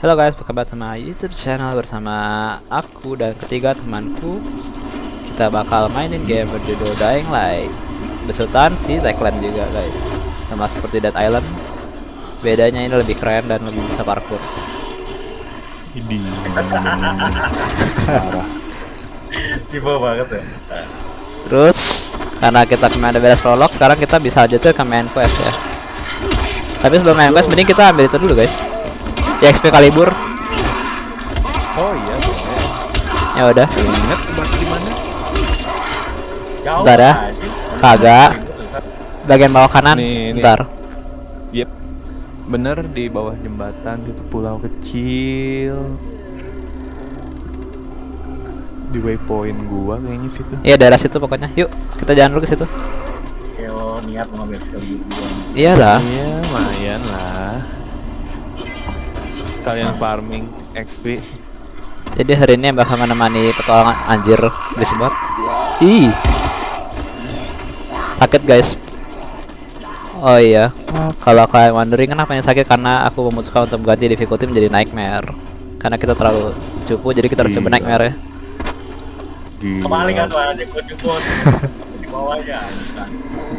Halo guys, to my YouTube channel bersama aku dan ketiga temanku. Kita bakal mainin game berjudul Dying Light. Besutan si Techland juga guys. Sama seperti Dead Island. Bedanya ini lebih keren dan lebih bisa parkour. Ini. Sibo banget ya. Terus karena kita kemarin ada beres prolog, sekarang kita bisa lanjutin ke main quest ya. Tapi sebelum main quest, mending kita ambil itu dulu guys. XP Kalibur. Oh iya. Ya udah. Ingat di mana? Jauh Bentar ya. Kagak. Bagian bawah kanan. Nih, nih. Bentar. Yep. Bener di bawah jembatan gitu pulau kecil. Di waypoint gua kayaknya situ. Iya daerah situ pokoknya. Yuk, kita jalan dulu ke situ. Lo niat mau ngambil sekali dua. Iyalah. Iya, lumayan lah. Kalian farming XP. Jadi hari ini bakal menemani petualangan anjir disebut. Ih. Sakit guys. Oh iya. Kalau kalian wondering kenapa yang sakit karena aku memutuskan untuk ganti difficulty menjadi nightmare. Karena kita terlalu cupu jadi kita harus coba nightmare ya. Kembali kan tuh ada. Di bawahnya.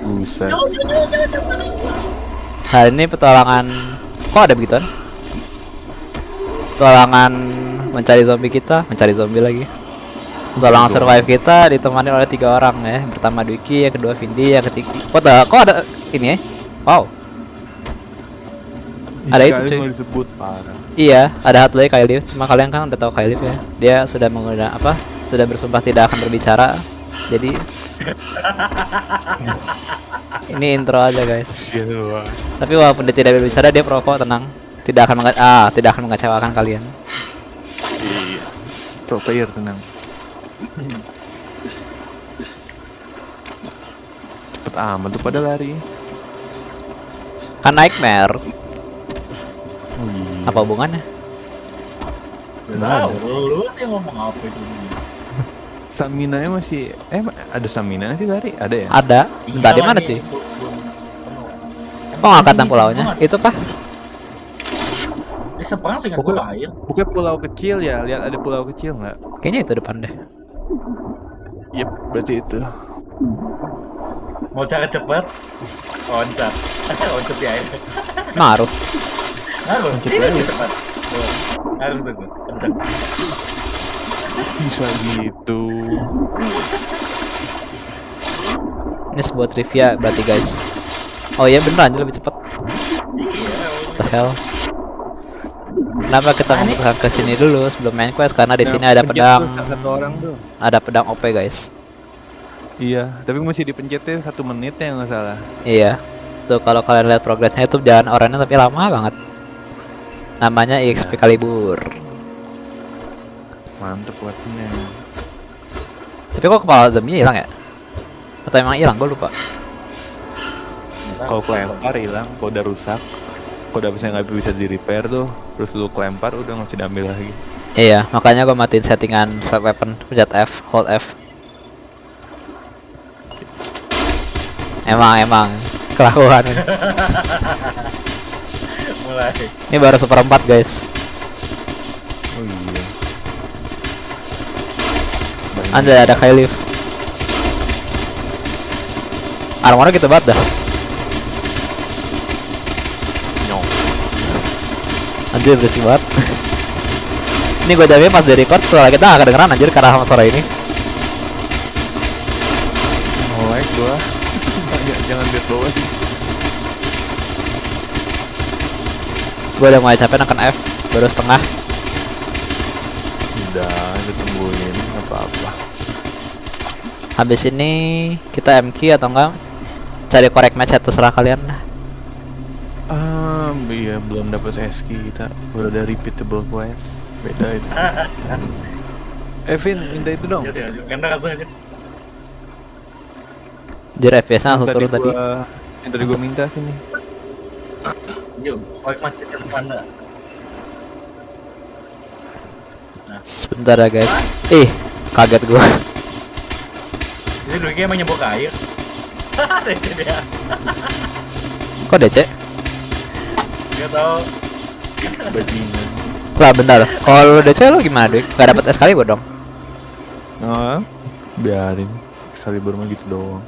Buset. Hari ini petualangan kok ada begituan? Petualangan mencari zombie kita, mencari zombie lagi. Petualangan survive kita ditemani oleh tiga orang ya. Pertama Dwiki, yang kedua Vindi, yang ketiga. Kok ada, kok ada ini ya? Wow. Ada itu, cuy. disebut parah. Iya, ada satu lagi Kailif. Cuma kalian kan udah tahu Kailif ya. Dia sudah menggunakan apa? Sudah bersumpah tidak akan berbicara. Jadi ini intro aja guys. Tapi walaupun dia tidak berbicara, dia pro kok, tenang. Tidak akan menga ah, tidak akan mengecewakan kalian. Iya. Pro player tenang. Cepet amat tuh pada lari. Kan nightmare. Oh, iya. Apa hubungannya? Tahu, lu sih ngomong apa itu? Stamina-nya masih eh ada stamina sih lari? Ada ya? Ada. Bentar di mana Iya, sih? Kok ngangkatan pulaunya? Itu kah? Seberang sih nggak Pokoknya- air. Pokoknya pulau kecil ya, lihat ada pulau kecil nggak? Kayaknya itu depan deh. Yep, berarti itu. Mau cara cepet? Loncat. Loncat di air. Naruh. Loncat Ini sih cepat. Tuh. Ngaruh tuh. Kenceng. Bisa gitu. Ini sebuah trivia berarti guys. Oh iya bener anjir lebih cepet. Iya. The hell? Kenapa kita memutuskan ke sini dulu sebelum main quest? Karena di sini ada pedang, Satu orang tuh. ada pedang OP guys. Iya, tapi masih dipencetnya satu menit ya nggak salah. Iya. Tuh kalau kalian lihat progresnya itu jalan orangnya tapi lama banget. Namanya EXP Kalibur. Mantep buatnya. Tapi kok kepala zombie hilang ya? Atau emang hilang? Gue lupa. Kalau kelempar hilang, kalau udah rusak, kalau udah misalnya nggak bisa di repair tuh, terus lu kelempar udah nggak bisa diambil lagi. Iya, makanya gue matiin settingan swipe weapon, pencet F, hold F. Emang emang kelakuan. ini. Mulai. Ini baru seperempat guys. Oh iya. Banyak. Anda ada Kailif. Armornya gitu banget dah. Anjir berisik banget. ini gue jamin pas di record setelah kita gak kedengeran anjir karena sama suara ini. Nge-lag gua. Jangan- lihat bawah. Gue udah mulai capek neken F, baru setengah. Udah, udah tungguin nggak apa-apa. Habis ini kita MQ atau enggak cari korek match ya, terserah kalian. Ah, iya belum dapat SK kita. Baru ada repeatable quest. Beda itu. Evin, minta itu dong. Ya langsung aja. Jir FPS-nya langsung turun tadi. gua- Yang tadi gua minta sini. Yuk, balik masih ke depan dah. Sebentar ya guys. Ih, kaget gua. Jadi dulu emang nyebok air. Kok DC? Gak tau. Bajingan. Lah bentar. Kalau lu DC lu gimana, Dik? Gak dapet Excalibur dong. Nah, biarin. Excalibur mah gitu doang.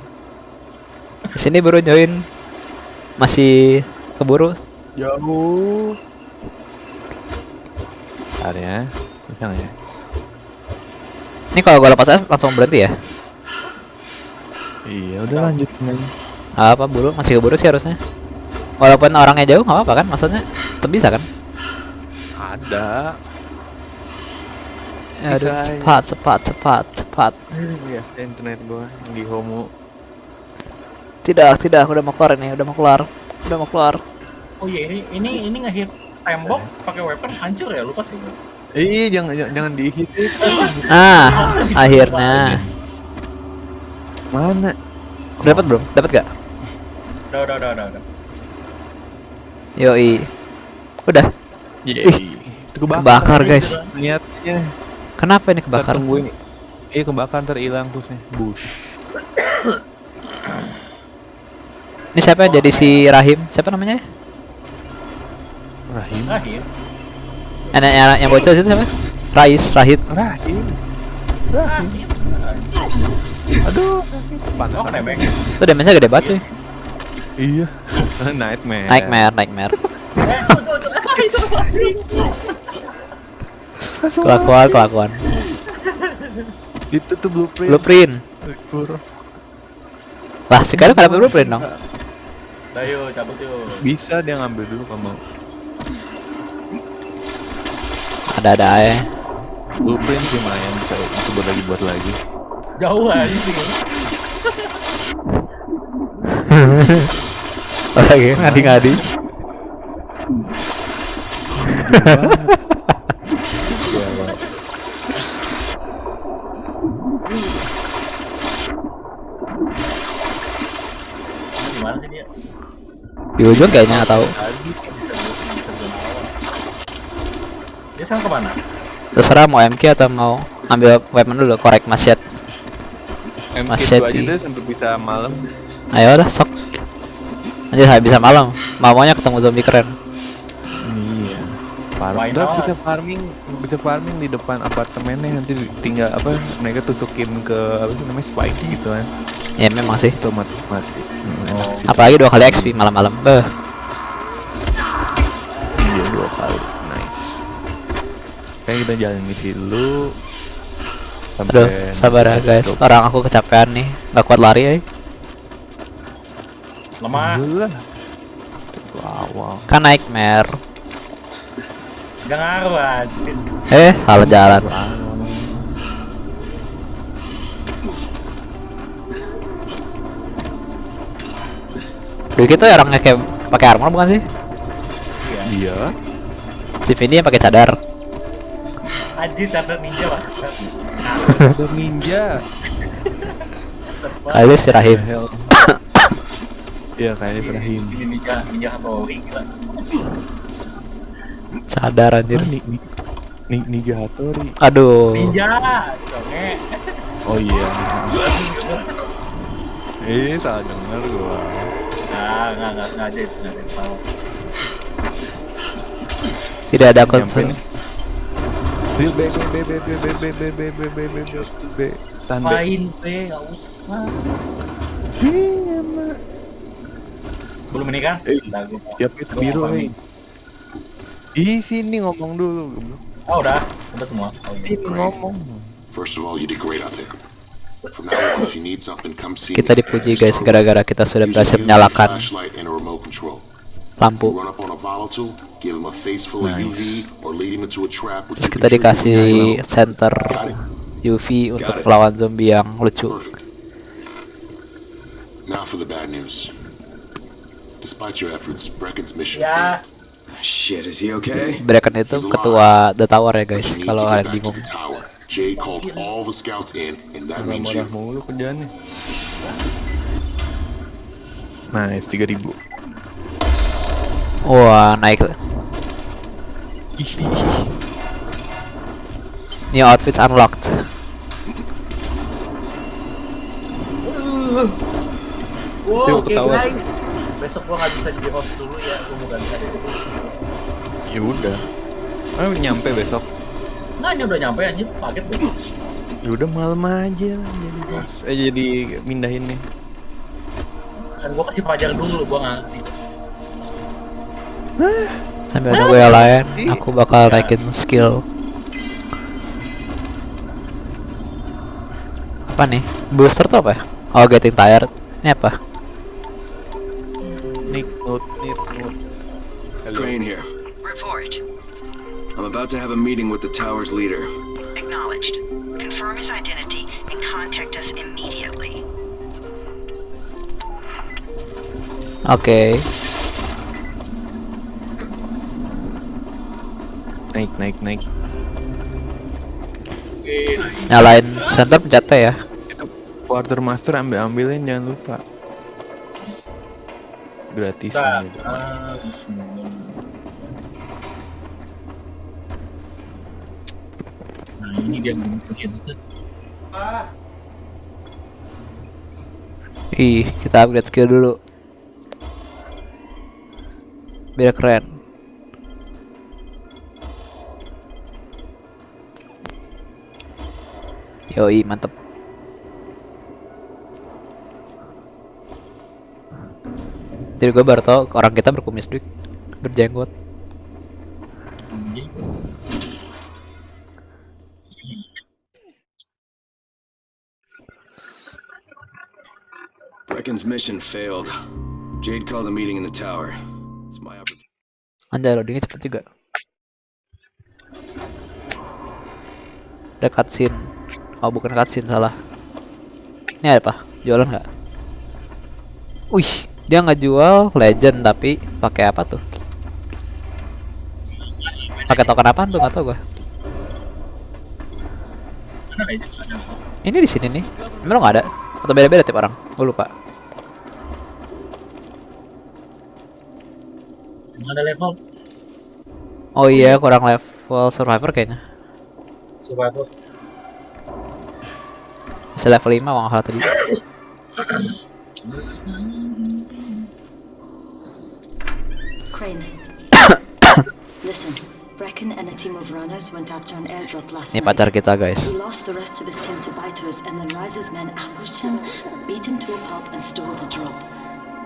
Sini baru join. Masih keburu. Jauh. Bentar ya. Bisa ya? Ini kalau gua lepas F langsung berhenti ya? Iya, udah lanjut aja. Apa buru? Masih keburu sih harusnya. Walaupun orangnya jauh nggak apa-apa kan? Maksudnya tetap bisa kan? Ada. Ya, aduh, Bisa, cepat, cepat, cepat, cepat. Ya, internet gua di homo. Tidak, tidak, udah mau keluar ini, udah mau keluar, udah mau keluar. Oh iya ini ini ini ngehit tembok pakai weapon hancur ya lupa sih. Ih, jangan jangan, jangan dihit. Ah, akhirnya. Mana? Dapat belum? Dapat gak? Udah udah udah udah. Yoi. Udah. Yeay. Ih, Itu kebakar. Kebakar guys. Niatnya. Kenapa ini kebakar? Tungguin. Iya kebakar ntar hilang terusnya. Bush. Ini siapa yang jadi si Rahim? Siapa namanya? Rahim. Akhir. Anak yang, yang bocil itu siapa? Rais, Rahid. Rahim. Akhir. Aduh. Oh kena back. Itu damage-nya gede banget cuy. Iya. Nightmare. Nightmare, nightmare. Kelakuan, kelakuan. Itu tuh blueprint. Blueprint. Lah, sekarang ada blueprint dong. Udah yuk cabut yuk. Bisa dia ngambil dulu kalau mau. Ada-ada aja. Blueprint lumayan bisa coba lagi buat lagi. Jauh aja sih. Lagi ngadi-ngadi. Gimana sih dia? Di ujung kayaknya nggak tahu. Dia sekarang ke mana? Terserah mau MK atau mau ambil weapon dulu, korek masyet. MK aja deh sampai bisa malam. Ayo udah sok. Saya bisa malam. Maunya ketemu zombie keren. Iya. Farming. Bisa farming, bisa farming di depan apartemennya nanti tinggal apa mereka tusukin ke apa sih namanya spike gitu kan. Ya memang sih. Otomatis mati. Hmm, sih. Apalagi dua kali XP malam-malam. Beh. Iya dua kali. Nice. Kayak kita jalan misi dulu. Aduh, sabar ya guys. Orang aku kecapean nih. Gak kuat lari ya. Lemah. Wow. Kan nightmare. Gak ngaruh anjir. Eh, salah jalan. Duh kita orangnya kayak pakai armor bukan sih? Iya. Iya. Si Vini yang pakai cadar. Anjir cadar ninja bangsat. Ada ninja. Kali si Rahim. Iya kayaknya Ibrahim. Ini ninja ninja Hattori gila. Cadar anjir. Ah, ni, ni, ni, Ninja Hattori. Aduh. Ninja. Oh iya. Eh, salah denger gua. Nah, nggak nggak sengaja itu sengaja tahu. Tidak ada concern. nih. B B B B B B B B B B B B B B B. Main B nggak usah. Iya, Mak. Belum menikah? Eh, nah, siap itu biru, eh. nih. Di sini ngomong dulu. Oh, udah. Udah semua. Oh, iya. Ini ngomong. First of all, you did great out there. Kita dipuji guys gara-gara kita sudah berhasil menyalakan lampu. Nice. Terus kita dikasih center UV untuk melawan zombie yang lucu. Now for the bad news. Despite your efforts, Brecken's mission Ya, failed. Shit, is he okay? Bracken itu ketua The Tower ya guys. Kalau kalian bingung. Jay called all the scouts in, and that means you. mulu kerjaannya. Nice, 3000. Wah naik. New outfits unlocked. Wow, ketawa. guys. Besok gua nggak bisa jadi host dulu ya, gua mau ganti ada dulu. Ya udah. Oh, nyampe besok. Nah ini udah nyampe anjir, kaget gue. Ya udah malam aja lah jadi bos. Eh jadi mindahin nih. Kan gue kasih pelajar dulu, gue nggak ngerti. Sambil nunggu yang lain, aku bakal naikin skill. Apa nih? Booster tuh apa ya? Oh, getting tired. Ini apa? Nick note, nick note. Hello. Crane here. Report. I'm about to have a meeting with the tower's leader. Acknowledged. Confirm his identity and contact us immediately. Oke. Naik, naik, naik. Nyalain center pencet T ya. Quartermaster ambil ambilin jangan lupa. Gratis. Nah, gitu. ah, bismillah. Nah ini dia mungkin. Ih, kita upgrade skill dulu. Biar keren. Yoi, mantep. Jadi gue baru tau orang kita berkumis dik, berjenggot. Brecken's mission failed. Jade called a meeting in the tower. It's my opportunity. Anjay loadingnya cepet juga. Ada cutscene. Oh bukan cutscene salah. Ini apa? Jualan nggak? Wih, dia nggak jual legend tapi pakai apa tuh? Pakai token apa tuh nggak tahu gua. Ini di sini nih. Emang nggak ada? Atau beda-beda tiap orang? Gue lupa. Ada level Oh iya, kurang level survivor kayaknya. survival. Bisa level 5 kalau tadi. Crane. Listen, Brecken and a team of runners went after an airdrop last Ini night. pacar kita guys. He lost the rest of his team to biters, and then Rise's men ambushed him, beat him to a pulp, and stole the drop.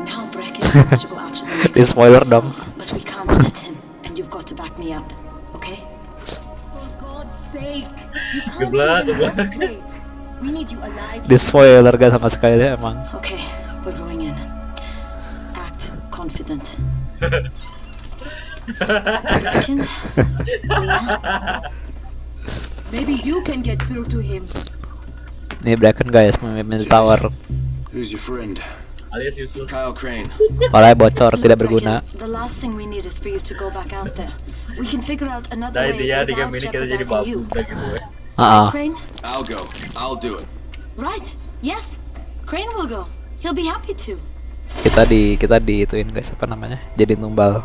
Now Brecken wants to go after the next Di spoiler dong. himself, But we can't let him, and you've got to back me up, okay? For God's sake, you can't Geblah, do this geblah. straight. We need you alive. Di spoiler gak sama sekali deh emang. Okay, we're going in. Act confident. Maybe you can get through to him. Ini Bracken guys memimpin tower. Who's your friend? Alias. Kyle Crane. Kepalanya bocor, tidak berguna. The last thing we need is for you to go back out there. We can figure out another Nah way dia di without game ini kita jadi jeopardizing babu you. ya. Ah, Crane? I'll go. I'll do it. Right. Yes. Crane will go. He'll be happy to. Kita di kita di ituin guys apa namanya? Jadi tumbal.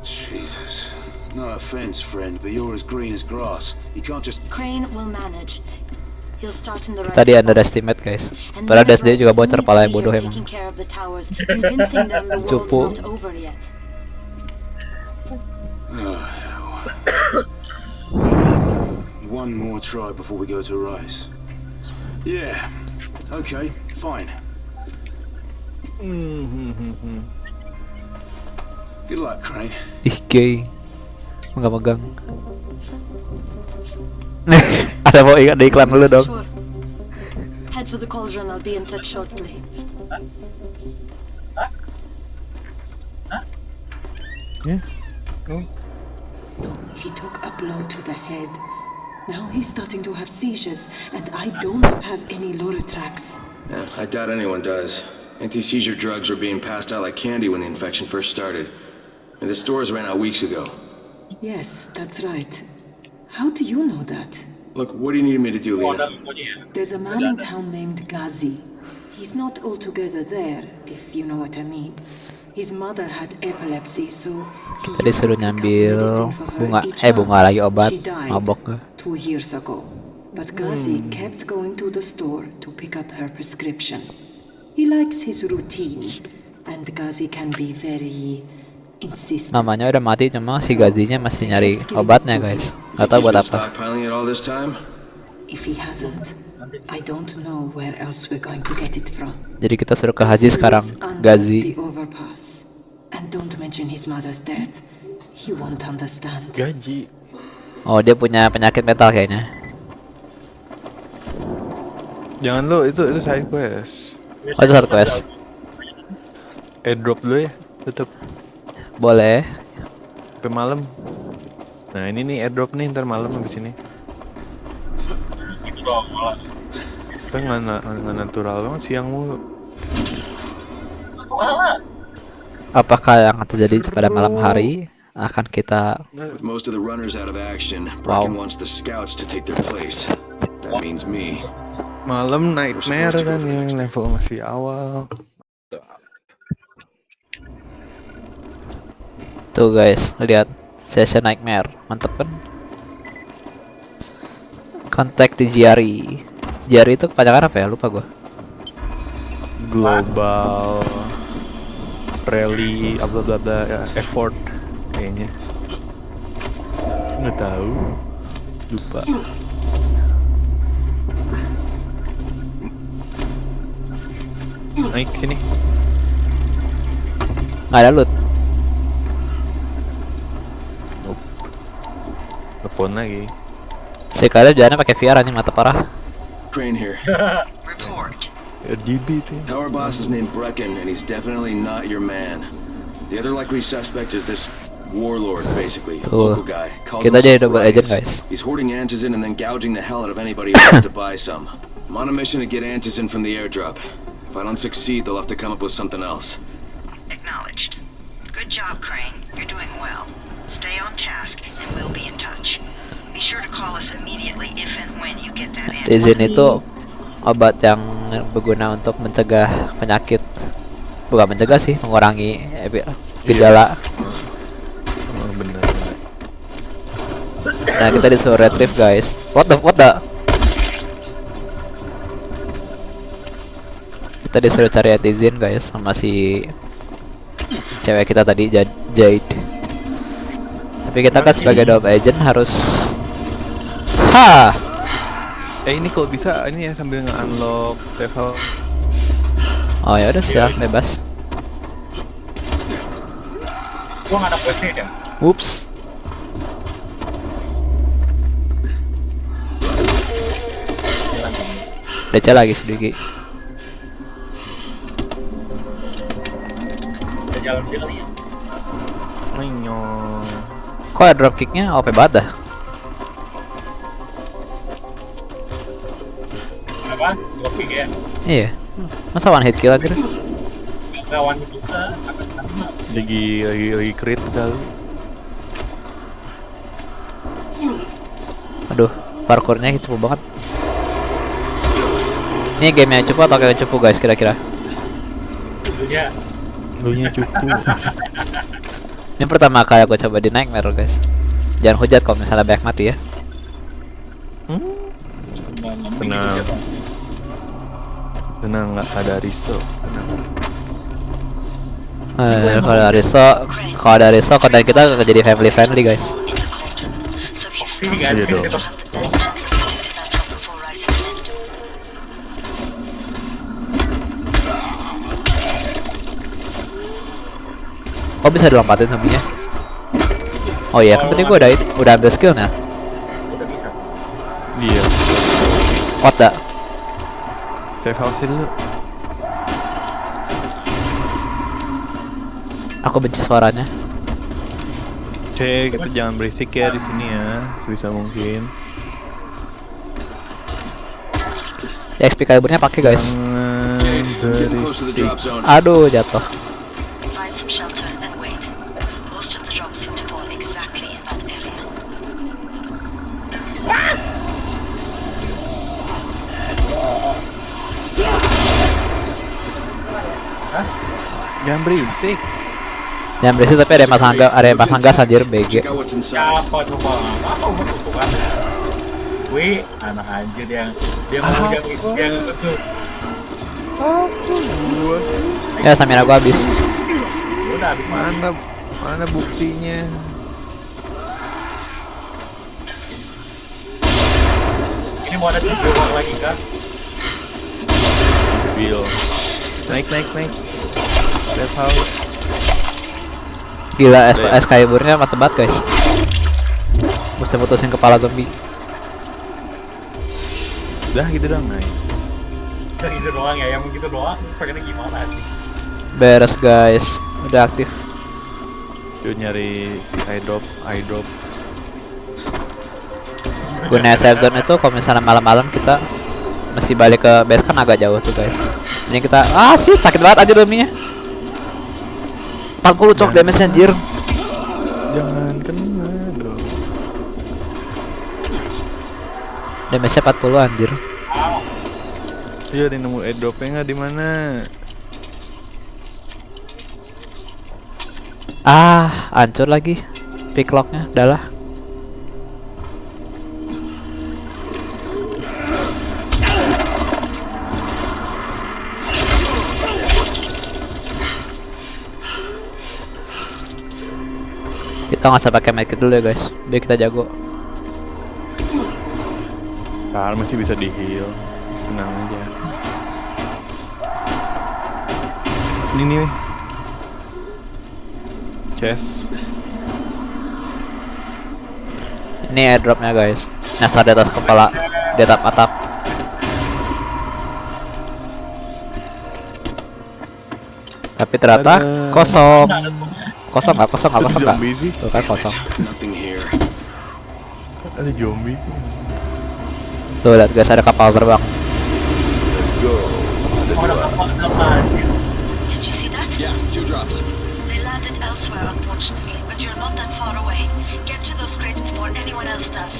Jesus. No offense, friend, but you're as green as grass. You can't just. Crane will manage. He'll start in the Kita di underestimate guys. Padahal dia sendiri juga bocor pala yang bodoh emang. Cupu. yet. One more try before we go to Rice. Yeah. Okay, fine. Mm-hmm. Good luck, Crane. Ih gay. Megang-megang. Ada mau ingat ada iklan dulu dong. Sure. Head for the cauldron. I'll be in touch shortly. He took a blow to the head. Now he's starting to have seizures, and I don't have any Loratrax. Yeah, I doubt anyone does. Anti-seizure drugs were being passed out like candy when the infection first started. And the stores ran out weeks ago. Yes, that's right. How do you know that? Look, what do you need me to do, Lena? There's a man in town named Ghazi. He's not altogether there, if you know what I mean. His mother had epilepsy, so he Kita disuruh pick nyambil her bunga. Eh bunga lagi obat. She died Mabok gua. two years ago. But Ghazi kept going to the store to pick up her prescription. He likes his routine, and Ghazi can be very insisted. Namanya udah mati cuma si Gazinya masih nyari obatnya guys. Gak buat been apa. stockpiling it all this time? If he hasn't, I don't know where else we're going to get it from. Jadi kita suruh ke Haji sekarang. Gazi. The overpass. And don't mention his mother's death. He won't understand. Gaji. Oh dia punya penyakit mental kayaknya. Jangan lo itu itu side quest. Oh itu satu quest. Airdrop dulu ya, tetep Boleh. sampai malam. Nah ini nih airdrop nih ntar malam habis ini. Itu doang malah. Kan nggak na- nggak natural banget siang mulu. Apakah yang akan terjadi pada malam hari akan kita With most of the runners out of action, Wow. Malam nightmare kan yang level masih awal. tuh guys lihat session nightmare mantep kan? Kontak di Jari. Jari itu kepanjangan apa ya? Lupa gua. Global rally bla bla bla ya, effort kayaknya. Nggak tahu. Lupa. Naik sini. Nggak ada loot. Telepon lagi. Si kalian jalannya pakai VR aja mata parah. Crane here. Report. Ya DB tuh. Our boss is named Brecken, and he's definitely not your man. The other likely suspect is this warlord, basically. Tuh. Local guy. Calls Kita jadi double agent, guys. He's hoarding antizin and then gouging the hell out of anybody who wants to buy some. I'm on a mission to get antizin from the airdrop. If I don't succeed, they'll have to come up with something else. Acknowledged. Good job, Crane. You're doing well. Stay on task, and we'll be in touch. Be sure to call us immediately if and when you get that answer. Tizin itu obat yang berguna untuk mencegah penyakit. Bukan mencegah sih, mengurangi epi- gejala. Oh, bener. Nah, kita disuruh retrieve, guys. What the what the? Kita disuruh cari Etizin, guys, sama si cewek kita tadi Jad- Jade. Tapi kita kan sebagai double agent harus Ha! Eh ini kalau bisa ini ya sambil nge-unlock level Oh ya udah siap bebas. Gua nggak ada questnya ya. Whoops. DC lagi sedikit. Jalan dia kali ya. Nyo. Kok ya dropkicknya OP banget dah? Apa? Kopi ya. Iya. Masa one hit kill aja? Lawan juga. Akan sama. Lagi lagi lagi crit kali. Aduh, parkournya cupu banget. Ini game yang cupu atau kayak cupu guys kira-kira? Dulunya Lu nya cukup. Ini pertama kali aku coba di Nightmare guys. Jangan hujat kalau misalnya banyak mati ya. Tenang. Tenang nggak ada Risto. Tenang. Eh, kalau ada Riso, kalau ada Riso konten kita akan jadi family friendly guys. sini guys. Iya dong. Oh bisa dilompatin zombinya? Oh iya kan tadi gua udah udah ambil skillnya. udah bisa. Iya. What the? Save house dulu. Aku benci suaranya. Cek, kita jangan berisik ya di sini ya, sebisa mungkin. Ya XP kalibernya pakai guys. Jangan berisik. Aduh jatuh. Find some shelter and wait. Most of the drops seem to fall exactly in that area. Jangan berisik. Yang berisik tapi ada mas hangga, ada mas hangga anjir BG. Siapa coba? Apa gua bukan? Wih, anak anjir yang dia mau yang yang tusuk. Ya Samira gua habis. Udah habis mana? Mana buktinya? Ini mau ada tiga lagi kan? Bill. Naik naik naik. Safe house. Gila, es, Udah ya? es kaiburnya mantep banget guys. Bisa putusin kepala zombie. Udah gitu dong, nice. Udah gitu doang ya, yang begitu doang. Pengennya gimana sih? Beres guys, udah aktif. Yuk nyari si eyedrop, eyedrop. Gunanya safe zone itu kalau misalnya malam-malam kita masih balik ke base kan agak jauh tuh guys. Ini kita ah sih sakit banget aja dominya. 40 cok damage anjir. Jangan kena dong. Damage-nya 40 anjir. Iya, ada yang nemu airdropnya nggak di mana? Ah, hancur lagi. Picklocknya, adalah. Kita nggak usah pakai medkit dulu ya guys, biar kita jago. Ntar masih bisa di heal. Tenang aja. Ini nih. weh. Chest. Ini airdropnya guys. Nyasar di atas kepala, di atap atap. Tapi ternyata kosong. Kosong nggak? Kosong nggak? Kosong nggak? Tuh kan kosong. Ada zombie. Tuh lihat guys ada kapal terbang. Let's go. Ada ada dua. apa? Apa anjir? Did you see that? Yeah, two drops. They landed elsewhere, unfortunately, but you're not that far away. Get to those crates before anyone else does.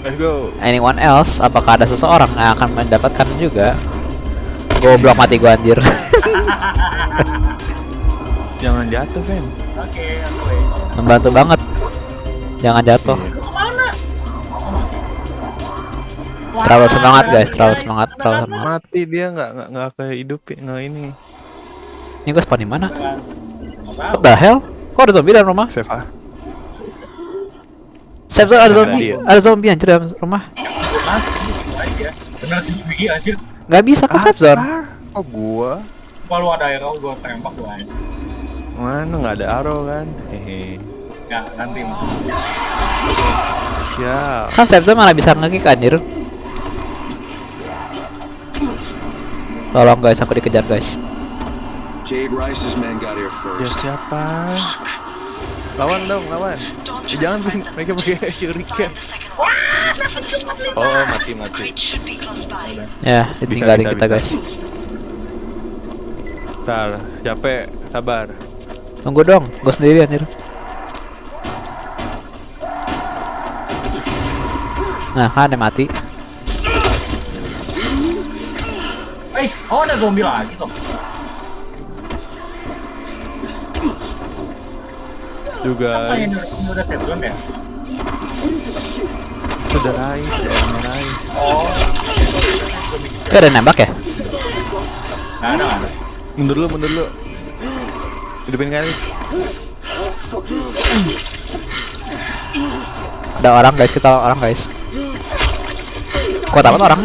Let's go. Anyone else? Apakah ada seseorang yang akan mendapatkan juga? Goblok mati gua anjir. Jangan jatuh, Fen. Oke, oke. Membantu banget. Jangan jatuh. Ke mana? Terlalu semangat guys, terlalu semangat, terlalu semangat. Mati dia nggak nggak nggak kayak hidup nggak ini. Ini gua spawn di mana? What the hell? Kok ada zombie dalam rumah? Save ah. Safe zone ada zombie, ada zombie anjir dalam rumah. Hah? Bener sih Bigi anjir. Nggak bisa kan safe zone? Oh gua. Kalau ada arrow gua tembak gua aja. Mana nggak ada arrow kan? Hehe. Ya, nanti mah. Siap. Kan safe zone malah bisa ngekick anjir. Tolong guys, aku dikejar guys. Jade Rice's men got here Ya first. siapa? Lawan dong, lawan. Eh, jangan bikin mereka pakai shuriken. Oh, oh, mati mati. Ya, ditinggalin bisa, kita guys. Ntar, capek, sabar. Tunggu dong, gue sendiri anjir. Nah, kan mati. Eh, oh ada zombie lagi tuh. Juga Apa ini udah set ya? sudah Rais, sudah Rais. Oh, Itu ada nembak ya? nggak ada. Mundur dulu, mundur dulu. Hidupin kali. Ada orang guys, kita orang guys. Kok dapat orang?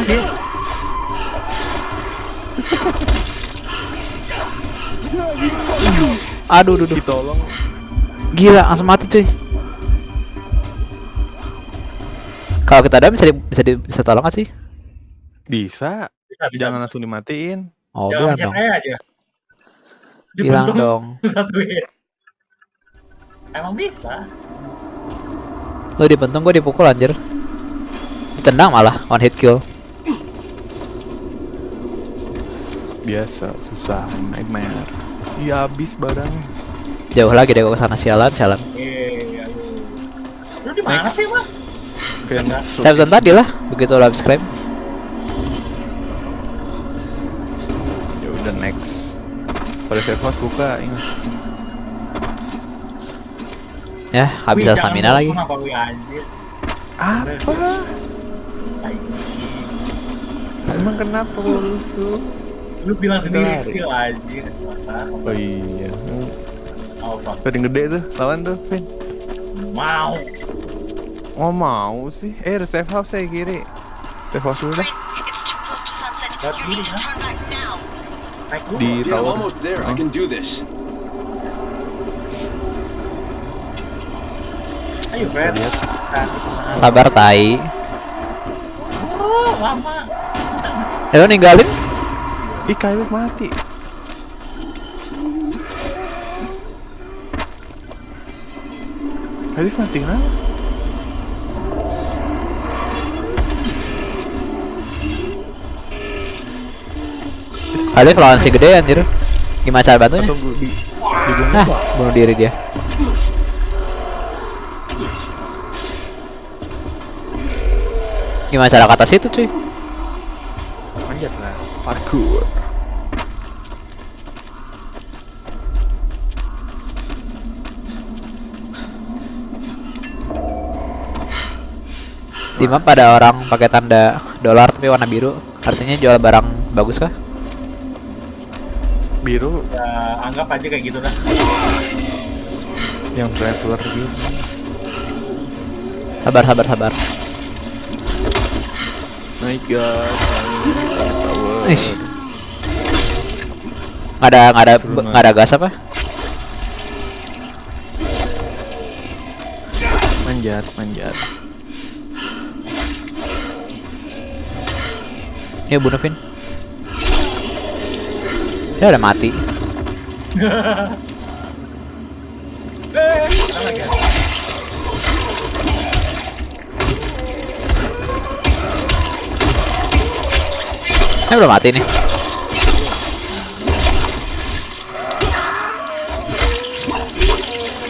Aduh, duh, duh. Ditolong. Gila, langsung mati cuy. Kalau kita ada bisa di, bisa di, bisa tolong gak sih? Bisa. Bisa, bisa. Jangan bisa. langsung dimatiin. Oh, Jangan pencet dong. Aja. Bilang dong. Satu hit. Emang bisa. Lu dipentung gue dipukul anjir. Ditendang malah one hit kill. Biasa, susah, nightmare. Iya habis barang. Jauh lagi deh gue ke sana sialan, sialan. Eh, aduh. Lu di mana sih, Bang? Pesan tadi lah, begitu lo habis scrap. Ya udah next. Pada save house buka, ingat. Ya, habis stamina lagi. bosan Apa. Emang kenapa lu rusuh? Lu bilang sendiri skill anjir. Masa? Oh iya. Apa? Paling gede tuh, lawan tuh, Vin. Mau. Oh mau sih. Eh, ada safe house saya kiri. Safe house dulu dah. Lihat kiri, Di tower. almost there. I Oh. Lihat. Sabar tai. Oh, lama. Eh lo ninggalin? Ih, Kyle mati. Kyle mati kenapa? Alif lawan si gede anjir. Gimana cara bantunya? Di di Pak? bunuh diri dia. Gimana cara kata situ cuy? Manjat lah. Parkour. Di map ada orang pakai tanda dolar tapi warna biru. Artinya jual barang bagus kah? Biru Ya, anggap aja kayak gitu dah. yang traveler gitu. Sabar sabar sabar. My god. Nggak ada nggak ada nggak ada gas apa? Manjat, manjat. Ini bunuh Vin. Dia udah mati. Ini udah mati nih.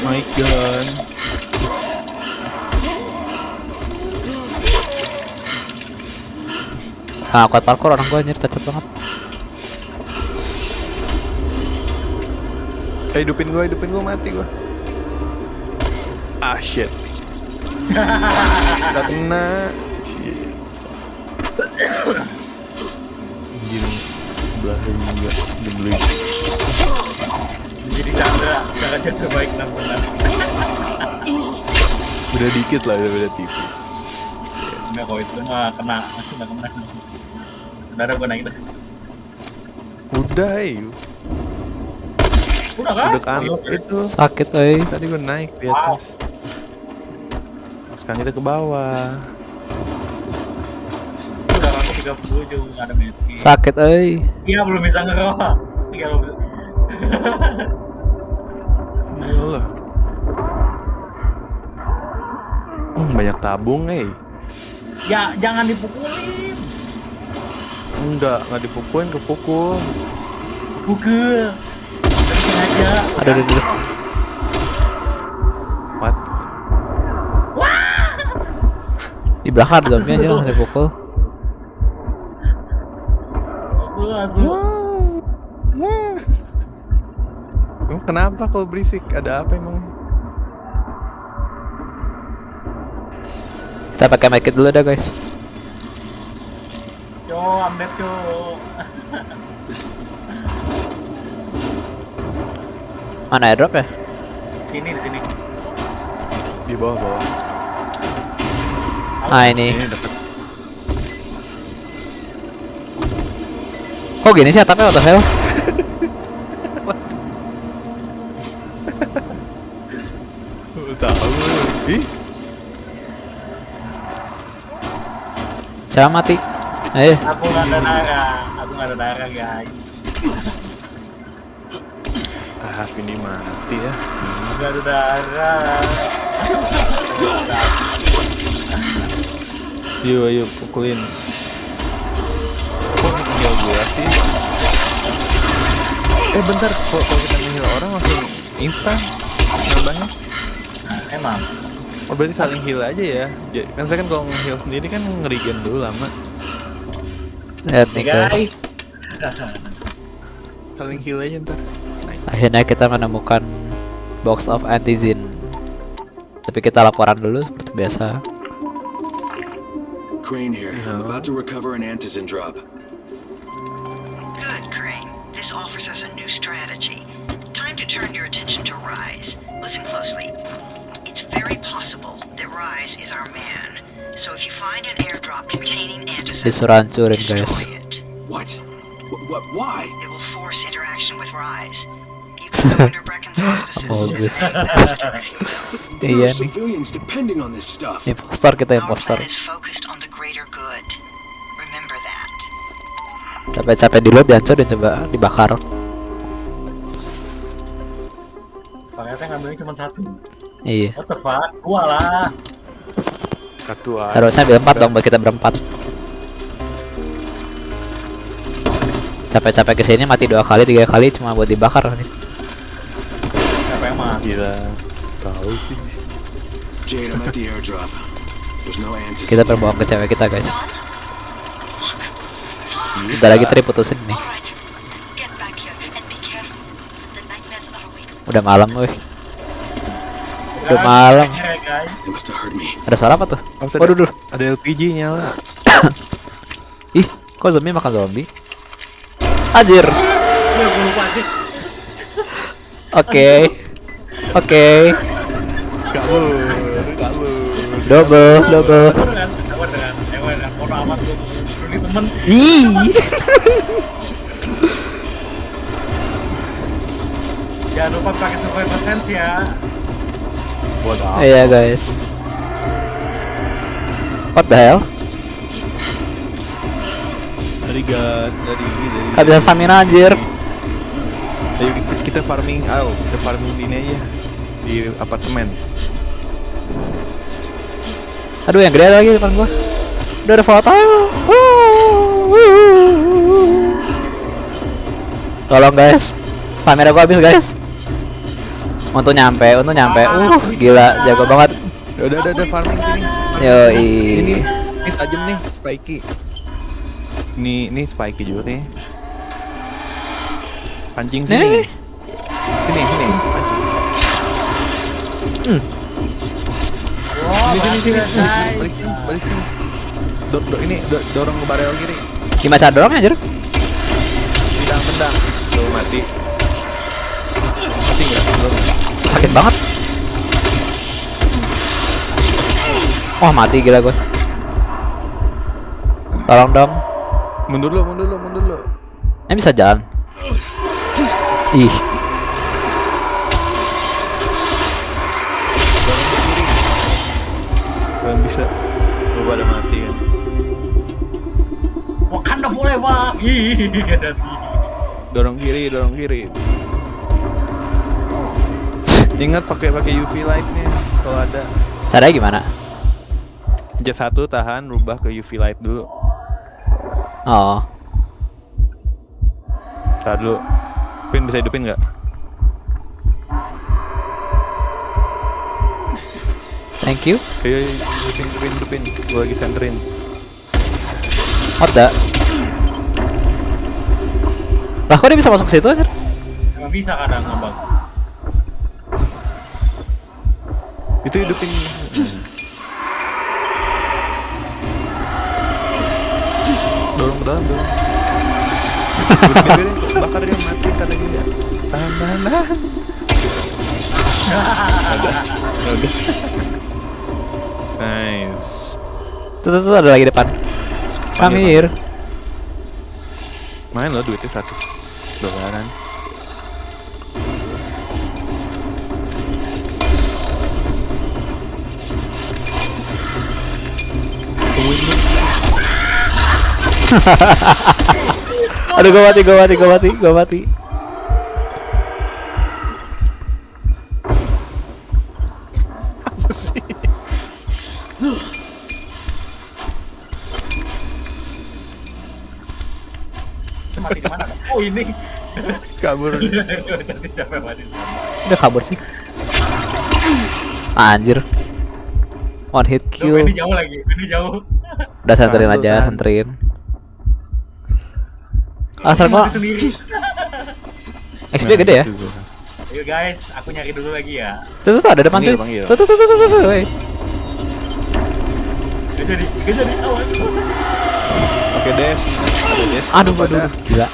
My god. Ah, kuat parkour orang gua anjir cacat banget. Eh, hidupin gua, hidupin gua mati gua. Ah shit. Gak kena. Shit. Anjir, sebelah juga dibeli. Jadi Chandra, jangan jadi terbaik 6 bulan. Beda dikit lah, beda tipis. Enggak kok itu nggak kena, nggak kena. Udah ada gue naik dah. Udah, eh. Udah kan? Itu. Sakit euy. Tadi gua naik di atas. Sekarang kita ke bawah. Udah aku 37 nggak ada medkit. Sakit euy. Iya belum bisa ngerokok. Iya belum bisa. Gila. Hmm, banyak tabung, eh. Ya jangan dipukulin. Enggak, enggak dipukulin, kepukul. Pukul. Terus aja. Aduh aduh aduh. What? Di belakang ada zombie anjir langsung dipukul. Langsung. Emang kenapa kalau berisik? Ada apa emang? Kita pakai medkit dulu dah guys. Yo, ambil yo. Mana airdrop ya? Sini di sini. Di bawah bawah. Ah ini. Ini deket. Kok gini sih atapnya what the hell? Tahu. Ih, Saya mati. Eh, Aku nggak ada darah. Aku nggak ada darah guys. Ah ini mati ya. Darah. Yuk, ayo pukulin. Kok tinggal gua sih? Eh bentar, kalau kalau kita ngeheal orang langsung instan nambahnya. Emang. Oh berarti saling heal aja ya? Kan saya kan kalau nge-heal sendiri kan ngerigen dulu lama. lihat nih guys. guys. Saling heal aja ntar. Akhirnya kita menemukan box of antizin. Tapi kita laporan dulu seperti biasa. Crane here. I'm about to recover an antizin drop. Good, Crane. This offers us a new strategy. Time to turn your attention to Rise. Listen closely. It's very possible that Rise is our man. So if you find an airdrop containing Antizin, Disuruh hancurin guys. destroy it. What? What? what why? It will force interaction with Rise. Bagus. Iya nih. civilians depending on this stuff. Impostor kita impostor. plan is focused on the greater good. Remember that. Capek-capek di loot dihancurin coba dibakar. Ternyata ngambilnya cuma satu. Iya. What the fuck? Dua lah. Satu aja. Harusnya ambil empat dong buat kita berempat. Capek-capek ke sini mati dua kali tiga kali cuma buat dibakar nanti. Mah? Gila. Tahu sih. Kita berbohong ke cewek kita guys. Bentar lagi Tri putusin nih. Udah malam weh. Udah malam. Ada suara apa tuh? Oh, Waduh, duh. Ada LPG nyala. Ih, kok zombie makan zombie? Anjir. Lupa aja. Oke. Kabur, kabur. Double, double. Ih. Jangan lupa pakai survival sense ya. Buat apa? Iya guys. What the hell? Dari gas, dari ini, dari. Gak bisa stamina anjir. Ayo kita, kita farming, ayo kita farming di ini aja di apartemen. Aduh yang gede ada lagi depan gua. Udah ada foto. Tolong guys. Kamera gua habis guys. Untuk nyampe, untuk nyampe. Uh, gila, jago banget. Ya udah, udah, udah farming sini. Yo, Ini, ini tajam nih, spiky. Ini, ini spiky juga nih. Pancing sini. Nih. Sini, sini. Hmm. Oh, Sini. Balik sini, balik sini. Do, do, ini do, dorong ke barel kiri. Gimana cara dorongnya anjir? Tendang, tendang. Tuh mati. Mati? Belum. Sakit banget. Wah, mati gila gua. Tolong dong. Mundur lo, mundur lo, mundur lo. Ini bisa jalan. Ih, bisa. Lu pada mati kan. Wakanda forever. Ih, gak jadi. Dorong kiri, dorong kiri. Ingat pakai pakai UV lightnya kalau ada. caranya gimana? Jet satu tahan, rubah ke UV light dulu. Oh, Tahan dulu. Pin bisa hidupin nggak? Thank you. Ayo, ayo, hidupin, hidupin, hidupin. Gue lagi senterin. The? Lah kok dia bisa masuk ke situ anjir? Emang bisa kadang ngambang. Itu hidupin. dorong ke dalam, dorong. Bakar dia mati kan lagi ya. Tahan, tahan, tahan. Udah, udah. Nice. Tuh, tuh, tuh ada lagi depan. Come here. Main lo duitnya 100 dolaran. Aduh gua mati, gua mati, gua mati, gua mati. Mati di mana? Oh ini. Kabur. Jadi siapa yang mati sama? Udah kabur sih. Anjir. One hit Duh, kill. ini jauh lagi. Ini jauh. Udah senterin aja, tahan. senterin. Asal gua sendiri. XP gede ya. Gua. Ayo guys, aku nyari dulu lagi ya. Tuh, tuh, tuh ada depan Panggil, tuh. Tuh, tuh, tuh, tuh, tuh, tuh. Gak jadi, gak jadi awan. Oke, Des. Aduh, Pada. aduh, aduh, gila.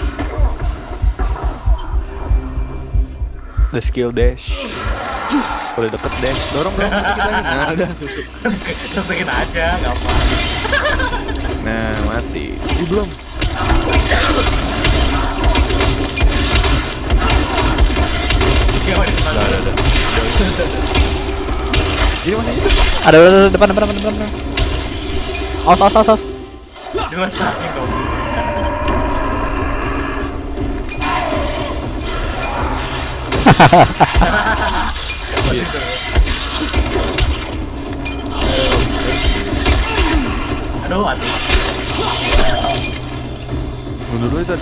The skill dash. Kalau deket dash, dorong dikit lagi. Nah, udah aja, gampang. Nah, mati. Ih, belum. Udah, udah, udah. Ada ada ada, depan depan depan depan. Aus aus aus aus. Dia masih aduh aduh bunuh dulu itu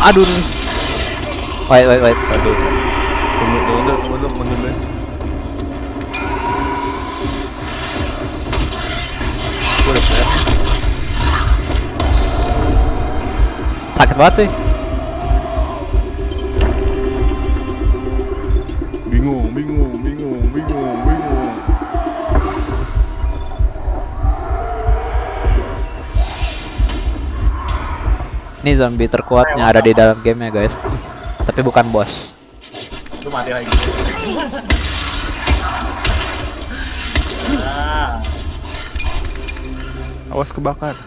aduh wait wait wait. Aduh bunuh dulu bunuh dulu bunuh dulu sakit banget sih. Ini zombie terkuat yang ada di dalam game ya guys. Tapi bukan bos. Lu mati lagi. Ah, Awas kebakar.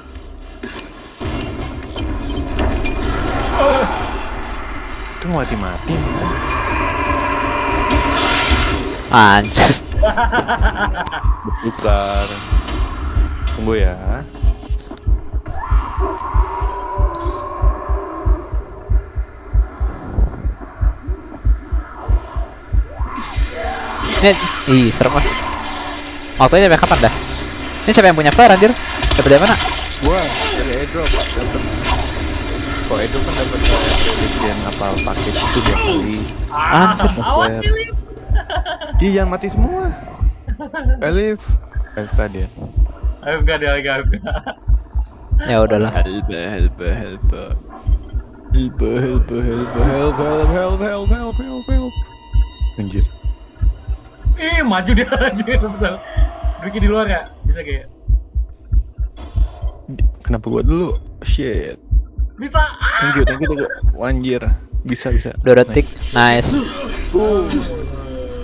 Itu mati-mati. Anjir. Bukan. Tunggu ya. Ini, ih serem lah. Waktunya sampai kapan dah? Ini siapa yang punya flare anjir? Dapat dari mana? Gua dari airdrop dapat. Kok airdrop kan dapat bagian apa paket itu dua kali. Anjir. awas Flare. Philip. Ih, jangan mati semua. Elif. AFK dia. Gak dia ayo Ya udahlah. Help, help, help. Help, help, help, help, help, help, help, help, help, help. Anjir. Ih, maju dia anjir, betul. Ricky di luar ya? Bisa kayak. Kenapa gua dulu? Shit. Bisa. Thank you, thank you, thank you. Anjir. Bisa, bisa. Dua detik. Nice.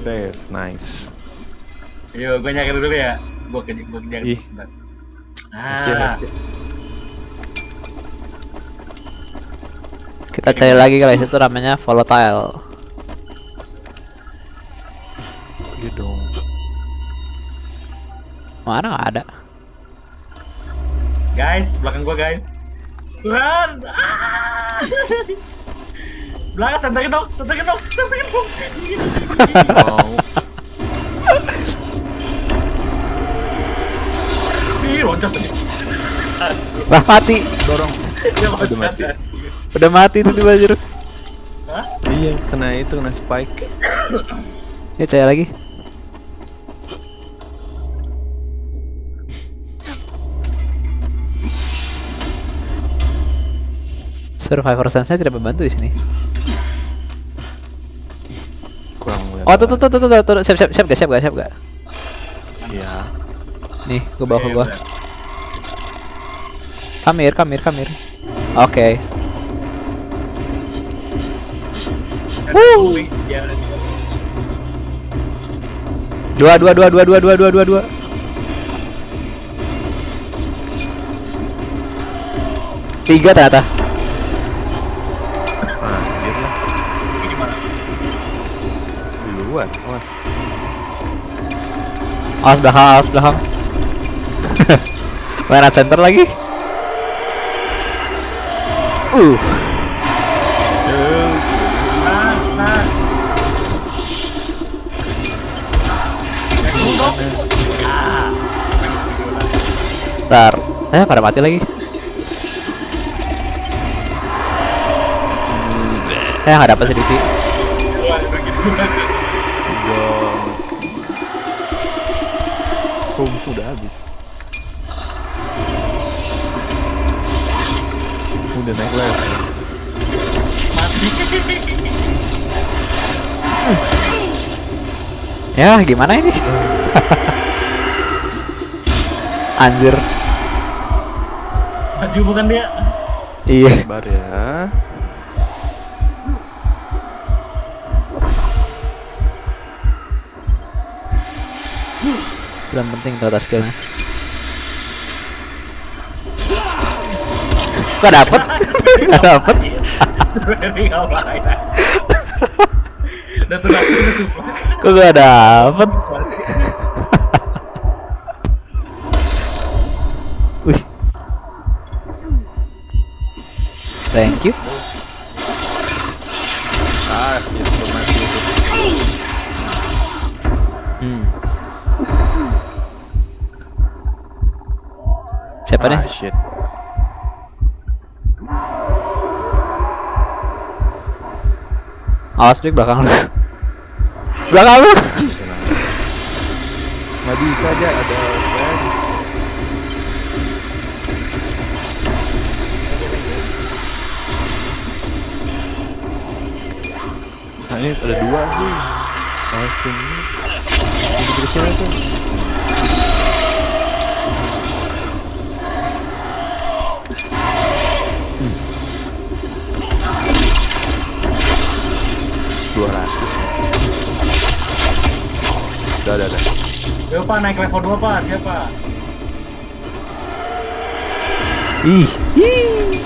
Save, nice. Yo, gue nyari dulu ya. Gue ke gue nyari. Ih. Ah. Kita cari lagi guys itu namanya volatile. Iya dong. Mana nggak ada? guys, belakang gue guys. Run! Ah! belakang senterin dong, senterin dong, senterin dong. Mau. Ih, loncat tadi. Lah mati. Dorong. Dia loncat. Udah mati. Udah mati tuh tiba anjir. Hah? Iya, kena itu, kena spike. Ya cari lagi. Survivor sense tidak membantu di sini. Kurang. Oh tuh tuh tuh tuh tuh, tuh, tuh. siap siap siap gak siap gak siap gak? Iya. Nih, gua bawa ke gua. udah. Kamir, kamir, kamir. Oke. Woo! Ya, Dua, dua, dua, dua, dua, dua, dua, dua, dua. Tiga ternyata. Awas belakang, awas belakang. Mana center lagi? Uh, ntar. Eh, pada mati lagi. Eh, nggak dapat sedikit. the next level. mati ya gimana ini? Anjir. Maju bukan dia. Iya. Sabar ya. Dan penting tata skillnya. Gak dapet Gak dapet support. Kok gak dapet Wih Thank you hmm. Siapa nih? Ah, shit. Awas di belakang lu Belakang lu Nggak bisa aja ada. Nah ini ada dua sih. Langsung. Ini kecil Udah, udah, udah. Yo pak naik level 2 pak, siapa? Ih Ih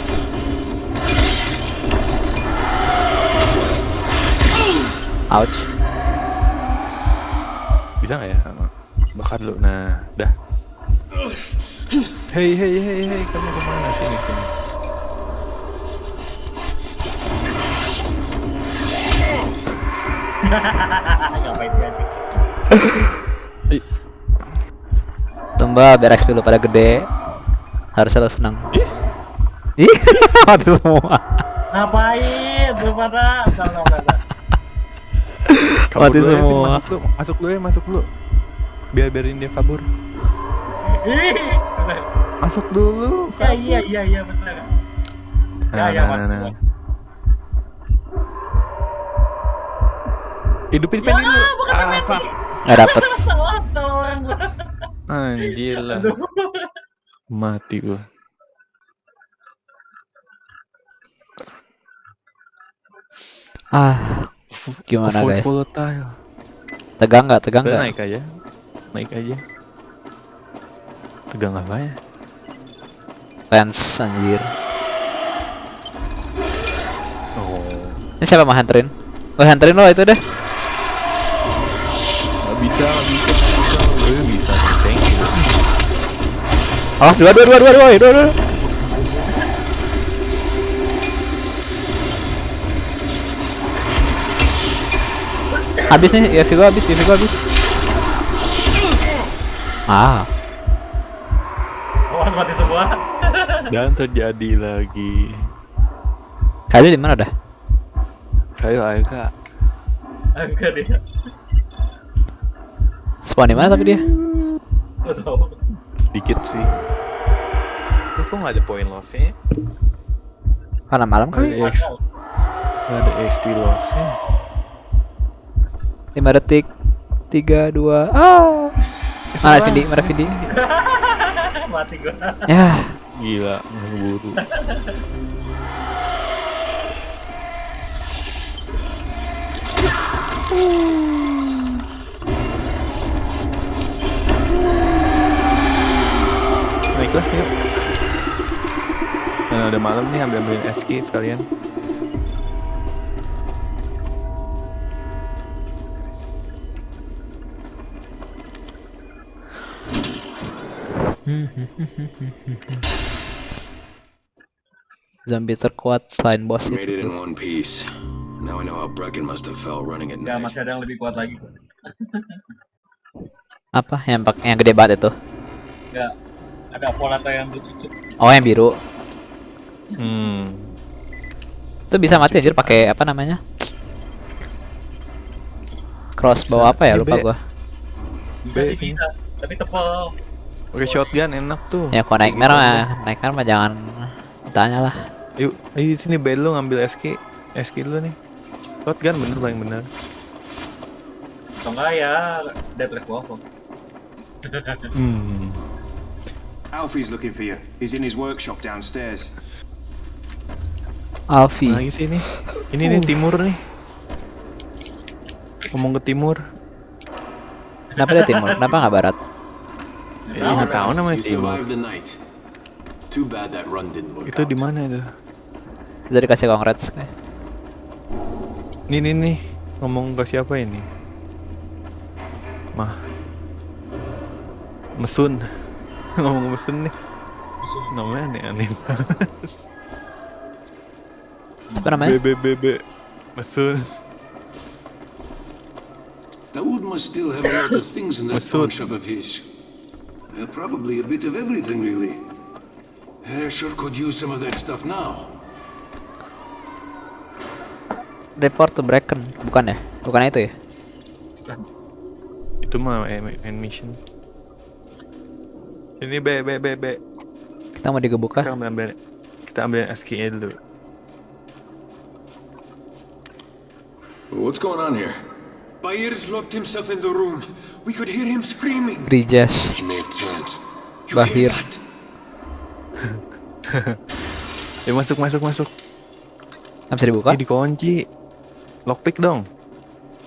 Ouch Bisa nggak ya? Bakar dulu. Nah, dah. Hei, hei, hei, hei, kamu ke mana? Sini, sini. Ngapain sih Tumba biar XP lu pada gede Harusnya lu seneng Ih Mati semua Ngapain? Tuh pada Mati ya, semua. Masuk dulu, masuk dulu ya, masuk dulu. Biar biarin dia kabur. Masuk dulu. Ya iya iya iya betul. Ya Nah, ya nah, masuk. nah, nah. Hidupin Fendi dulu. bukan Ah, Fendi. fuck. Gak dapet salah salah orang gua. Anjir lah. Mati gua. Ah Gimana Avoid guys volatile. Tegang gak? Tegang gak? naik aja. Naik aja. Tegang apa ya? Lens anjir Oh. Ini siapa mau hanterin? Oh hanterin lo itu deh bisa, bisa, bisa. Gue bisa nih, thank you. Awas dua dua dua dua dua dua dua Habis nih, ya Vigo habis, ya Vigo habis. Ah, Awas mati semua. Dan terjadi lagi. kali di mana dah? Ayo, ayo kak. Enggak dia. Spawn di mana tapi dia? Gua tahu. Dikit sih. Ini kok gak ada poin lossnya? Karena malam Gak kali. gak ada XP lossnya. 5 detik. 3 2 ah. Mana Vindi? Mana Vindi? mati gua. Ya, Gila, ngeburu. Baiklah, yuk. Nah, udah malam nih, ambil ambilin SK sekalian. zombie terkuat selain boss Made it itu. in one piece. Now I know how Brecken must have felt running at Ya masih ada yang lebih kuat lagi. Apa yang yang gede banget itu? Enggak. Ada Volata yang bercucuk. Oh, yang biru. Hmm. Itu bisa mati anjir pakai apa namanya? Crossbow apa ya? Lupa gua. Bisa sih sih. bisa. Tapi tepel. Oke, shotgun enak tuh. Ya kalau naik merah mah, naik merah mah jangan tanya lah. Yuk, ayo sini bel lu ngambil SK. SK dulu nih. Shotgun bener paling bener. Atau enggak ya Dead Revolver. Hmm. Alfie's looking for you. He's in his workshop downstairs. Alfi. Lagi sini. Ini nih timur nih. Ngomong ke timur. Kenapa dia timur? Kenapa nggak barat? Eh, nggak tahu namanya Timur. survived the night. Too bad that run didn't work Itu di mana itu? Kita dikasih congrats guys. Nih nih nih ngomong ke siapa ini? Mah. Mesun. Ngomong ke mesun nih. Namanya aneh-aneh banget. Apa namanya? B B B B. Mesun. Dawood must still have a lot of things in that pawn shop of his. Uh, probably a bit of everything, really. I sure could use some of that stuff now. Report to Bracken, bukan ya? Bukan itu ya? Itu mah eh, main mission. Ini B B B B. Kita mau digebuk kah? Kita ambil, ambil kita ambil SKA dulu. What's going on here? Bayer's locked himself in the room. We could hear him screaming. Grijas. He may have turned. Bahir. Ya masuk masuk masuk. Nggak bisa dibuka? Ini dikunci. Lockpick dong.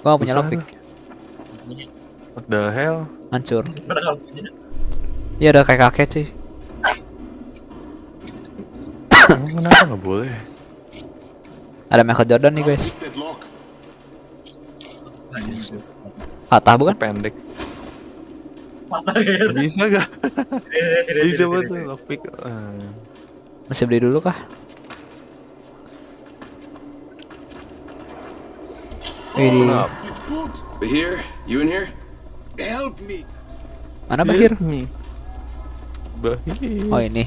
Gua nggak punya lockpick. What the hell? Hancur. Iya ada kayak kakek sih. Emang Kenapa nggak boleh? Ada Michael Jordan nih guys. Patah bukan? Pendek. Patah gitu. Bisa gak? Bisa sini. tuh lockpick. Ah. Masih beli dulu kah? Ini Bahir, you in here? Help me. mana Bahir? Me. Bahir. Oh ini.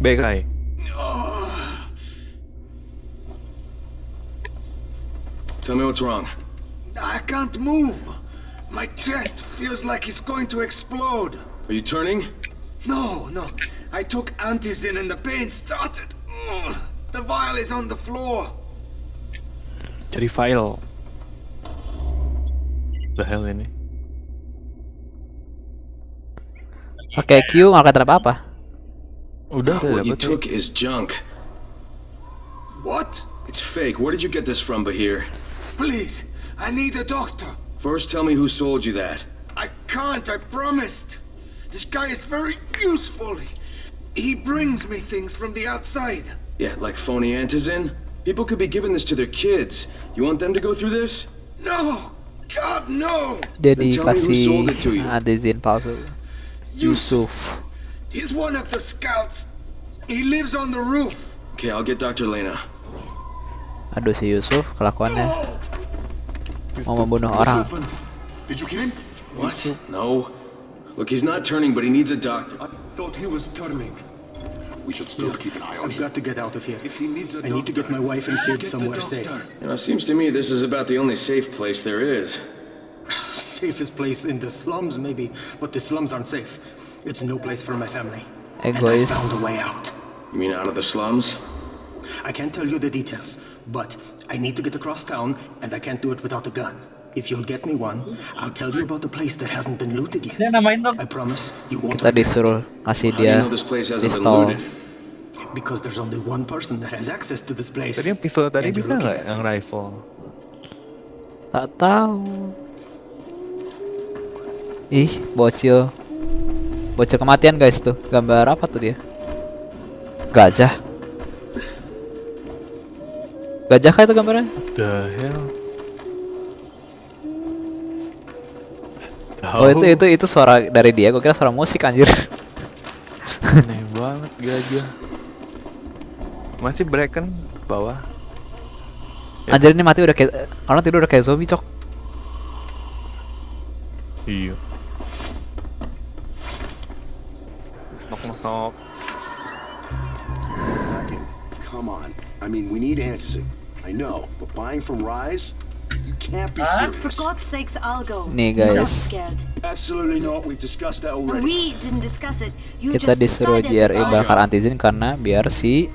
Bekai. Tell me what's wrong. I can't move. My chest feels like it's going to explode. Are you turning? No, no. I took antizin and the pain started. Ugh. The vial is on the floor. Cari file. The hell ini? Oke Q nggak kelihatan apa-apa. Udah, udah What you took is junk. What? It's fake. Where did you get this from, Bahir? Please, I need a doctor. First, tell me who sold you that. I can't, I promised. This guy is very useful. He brings me things from the outside. Yeah, like phony antizin? People could be giving this to their kids. You want them to go through this? No! God, no! Then tell me who sold it to you. adizin palsu. Yusuf. He's one of the scouts. He lives on the roof. Okay, I'll get Dr. Lena. Aduh si Yusuf kelakuannya mau membunuh What orang. Did you kill him? What? No. Look, he's not turning, but he needs a doctor. I thought he was turning. We should still keep an eye on him. I've him. got to get out of here. If he needs a I need to get my wife and kid somewhere safe. You know, it seems to me this is about the only safe place there is. Safest place in the slums, maybe, but the slums aren't safe. It's no place for my family. And I found a way out. You mean out of the slums? I can't tell you the details, but I need to get across town, and I can't do it without a gun. If you'll get me one, I'll tell you about the place that hasn't been looted yet. Dia namain dong. I promise you won't Kita regret disuruh kasih How do you know this place hasn't been pistol. looted? Because there's only one person that has access to this place. Tadi yang pistol tadi and you're bisa looking nggak at yang rifle? Tak tahu. Ih, bocil. Bocil kematian guys tuh. Gambar apa tuh dia? Gajah. Gajah kah itu gambarnya? The hell? Oh itu itu itu suara dari dia. Gue kira suara musik anjir. Aneh banget gajah. Masih Bracken bawah. Anjir ini mati udah kayak orang tidur udah kayak zombie cok. Iya. Knock. Come on. I mean, we need antizin. I know, but buying from Rise? You can't be For serious. God's sakes, I'll go. Nih, guys. scared. Absolutely not. We've discussed that already. We didn't discuss it. You Kita disuruh JRE bakar antizin karena biar si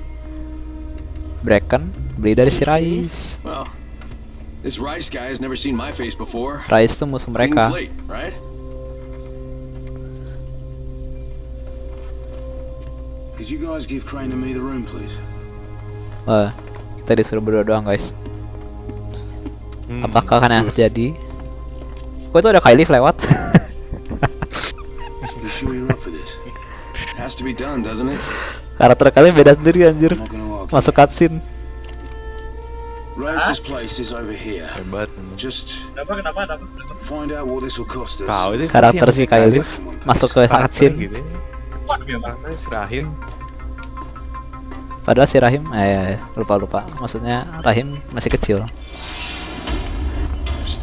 Bracken beli dari si Rais. Well, this Rice guy has never seen my face before. Rais tuh musuh mereka. slate, right? Could you guys give Crane and me the room, please? Wah, kita disuruh berdua doang guys. Hmm, Apakah akan yang terjadi? Kok itu ada Kylie lewat? You sure you're up for this? It has to be done, doesn't it? Karakter kalian beda sendiri anjir. Masuk cutscene. Rice's place is over here. Hebat. Just Kenapa kenapa kenapa? kenapa? find out what this will cost us. Karakter si Kylie masuk ke cutscene. gitu. Ya. Ya si Rahim. Padahal si Rahim, eh lupa lupa. Maksudnya Rahim masih kecil.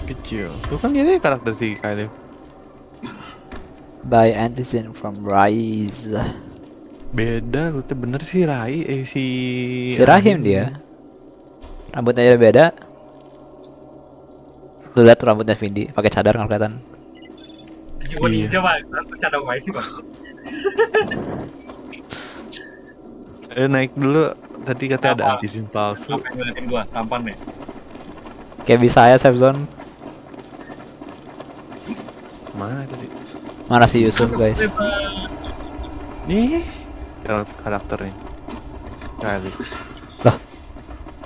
Kecil. Itu kan dia karakter si Kylie. By Antizin from Rise. Beda, lu tuh bener sih Rai eh si Si Rahim dia. Rambutnya aja beda. Lu lihat rambutnya Vindi pakai cadar nggak kelihatan. Iya. sih bang. Eh naik dulu tadi katanya ada Apa? antisin palsu. Apa yang ngeliatin gua? Tampan nih. Kayak bisa ya safe zone. Mana tadi? Mana si Yusuf guys? Nih karak- karakternya. Kali.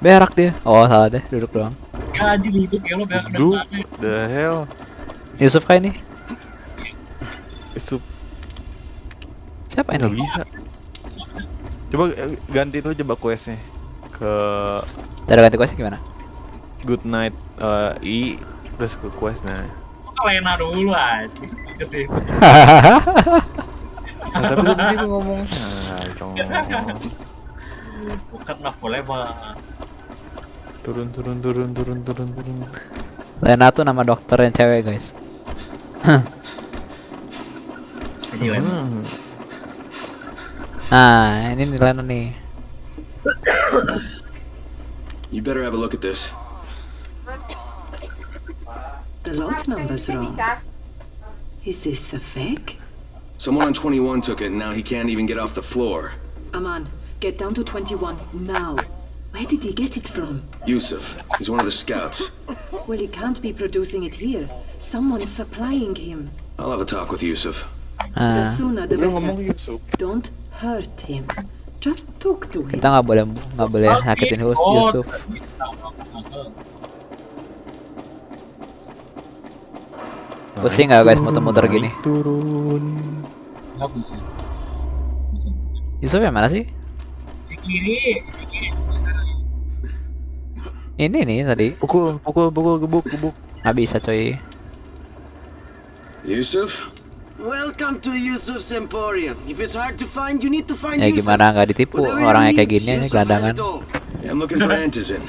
Berak dia. Oh salah deh, duduk doang. Gaji hidup ya lo Duh, the hell. Yusuf kayak ini. Itu Siapa nggak ini? bisa. Coba eh, ganti dulu coba questnya ke Cara ganti questnya gimana? Good Night eh, I terus ke quest nah. Lena dulu aja. Itu sih. Nah, tapi tadi gua ngomong nah, cong. Bukan lah boleh bang. turun turun turun turun turun turun. Lena tuh nama dokter yang cewek guys. Hmm. Nah, ini nih Lena nih. You better have a look at this. The lot number's wrong. Is this a fake? Someone on 21 took it, and now he can't even get off the floor. Aman, get down to 21 now. Where did he get it from? Yusuf, he's one of the scouts. Well, he can't be producing it here. Someone's supplying him. I'll have a talk with Yusuf. Ah. The sooner the better. Don't hurt him. Just talk to him. kita nggak boleh nggak boleh nyakitin Oh, Yusuf. Pusing nggak guys muter-muter gini? Turun. Nggak bisa. Yusuf yang mana sih? Di kiri. Di kiri. Ini nih tadi. Pukul, pukul, pukul, gebuk, gebuk. Nggak bisa coy. Yusuf? Welcome to Yusuf's Emporium. If it's hard to find, you need to find Ya Yusuf. gimana nggak ditipu Whatever orangnya kayak gini aja Yusuf has gelandangan. it all. Yeah, I'm looking for Antizin.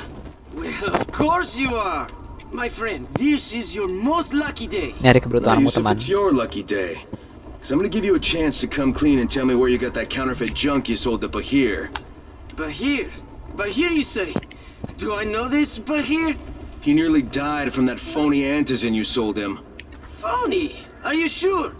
Well, of course you are. My friend, this is your most lucky day. Nyari Well, keberuntunganmu Yusuf, teman. it's your lucky day. Because I'm going to give you a chance to come clean and tell me where you got that counterfeit junk you sold to Bahir. Bahir. Bahir, you say? Do I know this Bahir? He nearly died from that phony Antizin you sold him. Phony. Are you sure?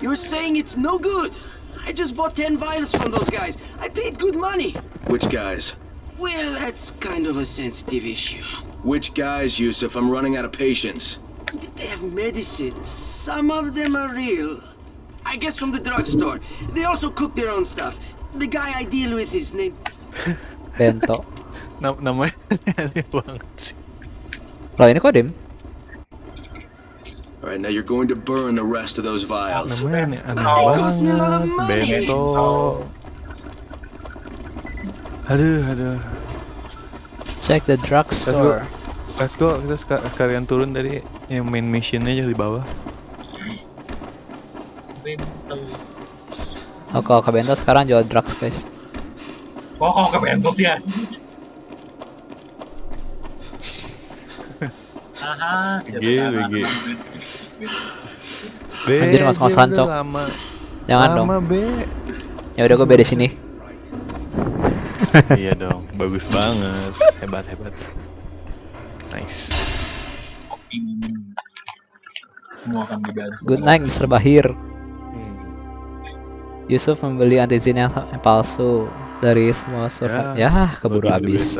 You're saying it's no good. I just bought 10 vials from those guys. I paid good money. Which guys? Well, that's kind of a sensitive issue. Which guys, Yusuf? I'm running out of patience. They have medicines. Some of them are real. I guess from the drugstore. They also cook their own stuff. The guy I deal with is named. Bento. Nam namanya aneh banget sih. Loh ini kok dim? All right, now you're going to burn the rest of those vials. Namanya aneh, banget. Aduh, aduh. Check the Let's go. drugstore. Let's go. Kita seka- sekalian turun dari yang main missionnya aja di bawah. Bento. Oh kalau ke Bento sekarang jual drugs guys. Kok kok ke Bento sih ya? Aha, siapa BG. BG. B, Anjir, ngos-ngosan, Cok. Lama. Jangan lama, dong. B. Ya udah gue beda sini. iya dong, bagus banget. Hebat, hebat. Nice. Semua akan dibayar. Good night Mr. Bahir. Yusuf membeli antizin yang yang palsu dari semua survei. Ya, keburu bagi habis.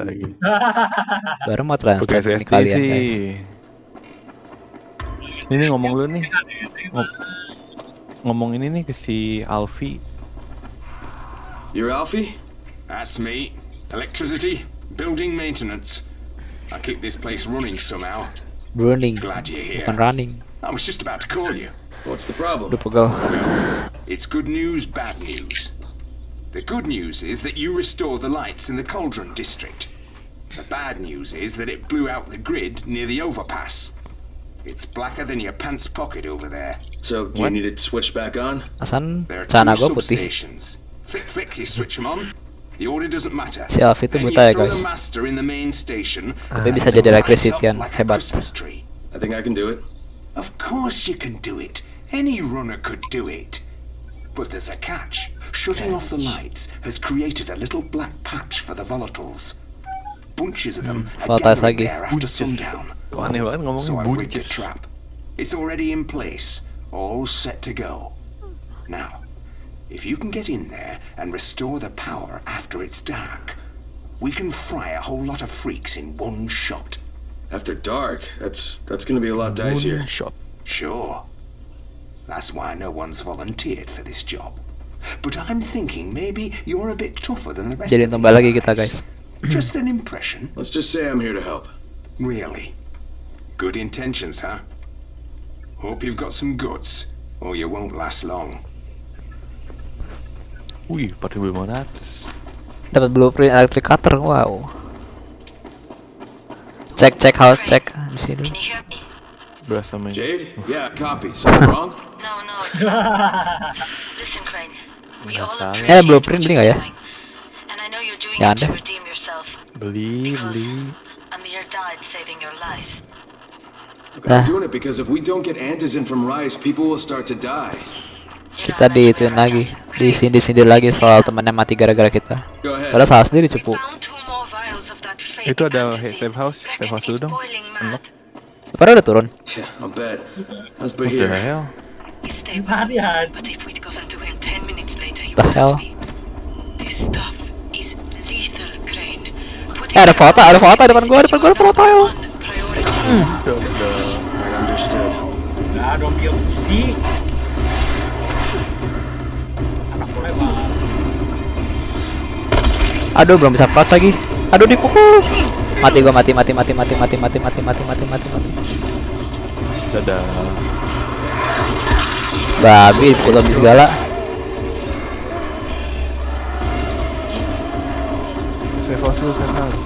Baru mau translate ini kalian guys. Ini ngomong dulu nih. Ngom- ngomong ini nih ke si Alfi. You're Alfie? That's me. Electricity, building maintenance. I keep this place running somehow. Burning, Glad you're here. bukan running. I was just about to call you. What's the problem? Udah pegel. It's good news, bad news. The good news is that you restored the lights in the Cauldron district. The bad news is that it blew out the grid near the overpass. It's blacker than your pants pocket over there. So, you need it switched back on? Asan There are celana two substations. Flick, flick, you switch them on. The order doesn't matter. Si Alfie itu Then you buta ya, throw guys. the master in the main station. Tapi and bisa jadi lights up electrician, like a hebat. Christmas tree. I think I can do it. Of course you can do it. Any runner could do it. But there's a catch. Shutting off the lights has created a little black patch for the volatiles. Bunches of them hmm. are gathering there after sundown. Kok aneh banget ngomongnya So I've rigged a trap. It's already in place, all set to go. Now, if you can get in there and restore the power after it's dark, we can fry a whole lot of freaks in one shot. After dark, that's that's gonna be a lot dicier. Shot. Sure. That's why no one's volunteered for this job. But I'm thinking maybe you're a bit tougher than the rest Jadi tambah lagi kita guys. guys. Just an impression. Let's just say I'm here to help. Really? Good intentions, huh? Hope you've got some guts, or you won't last long. Wih, 4500. Dapat blueprint electric cutter. Wow. Cek cek house cek di sini. Berasa main. Jade? Yeah, copy. Something wrong? No, no. Listen, Crane. Masalah. Eh, blueprint beli nggak ya? ya ada. Beli, beli. Nah. Kita diituin lagi, di disindir-sindir lagi soal temannya mati gara-gara kita. Padahal salah sendiri cupu. Itu ada safe house, safe house dulu dong. Unlock. Padahal udah turun. Yeah, I'll bet. hell? What the hell? Aja. The. Eh ada foto, ada foto depan gua, depan gua ada foto. Right, understood. Nah, dong dia. Aduh belum bisa pas lagi. Aduh dipukul. Mati gua mati mati mati mati mati mati mati mati mati mati mati. Dadah. Babi dipukul zombie segala. Safe house dulu, safe house.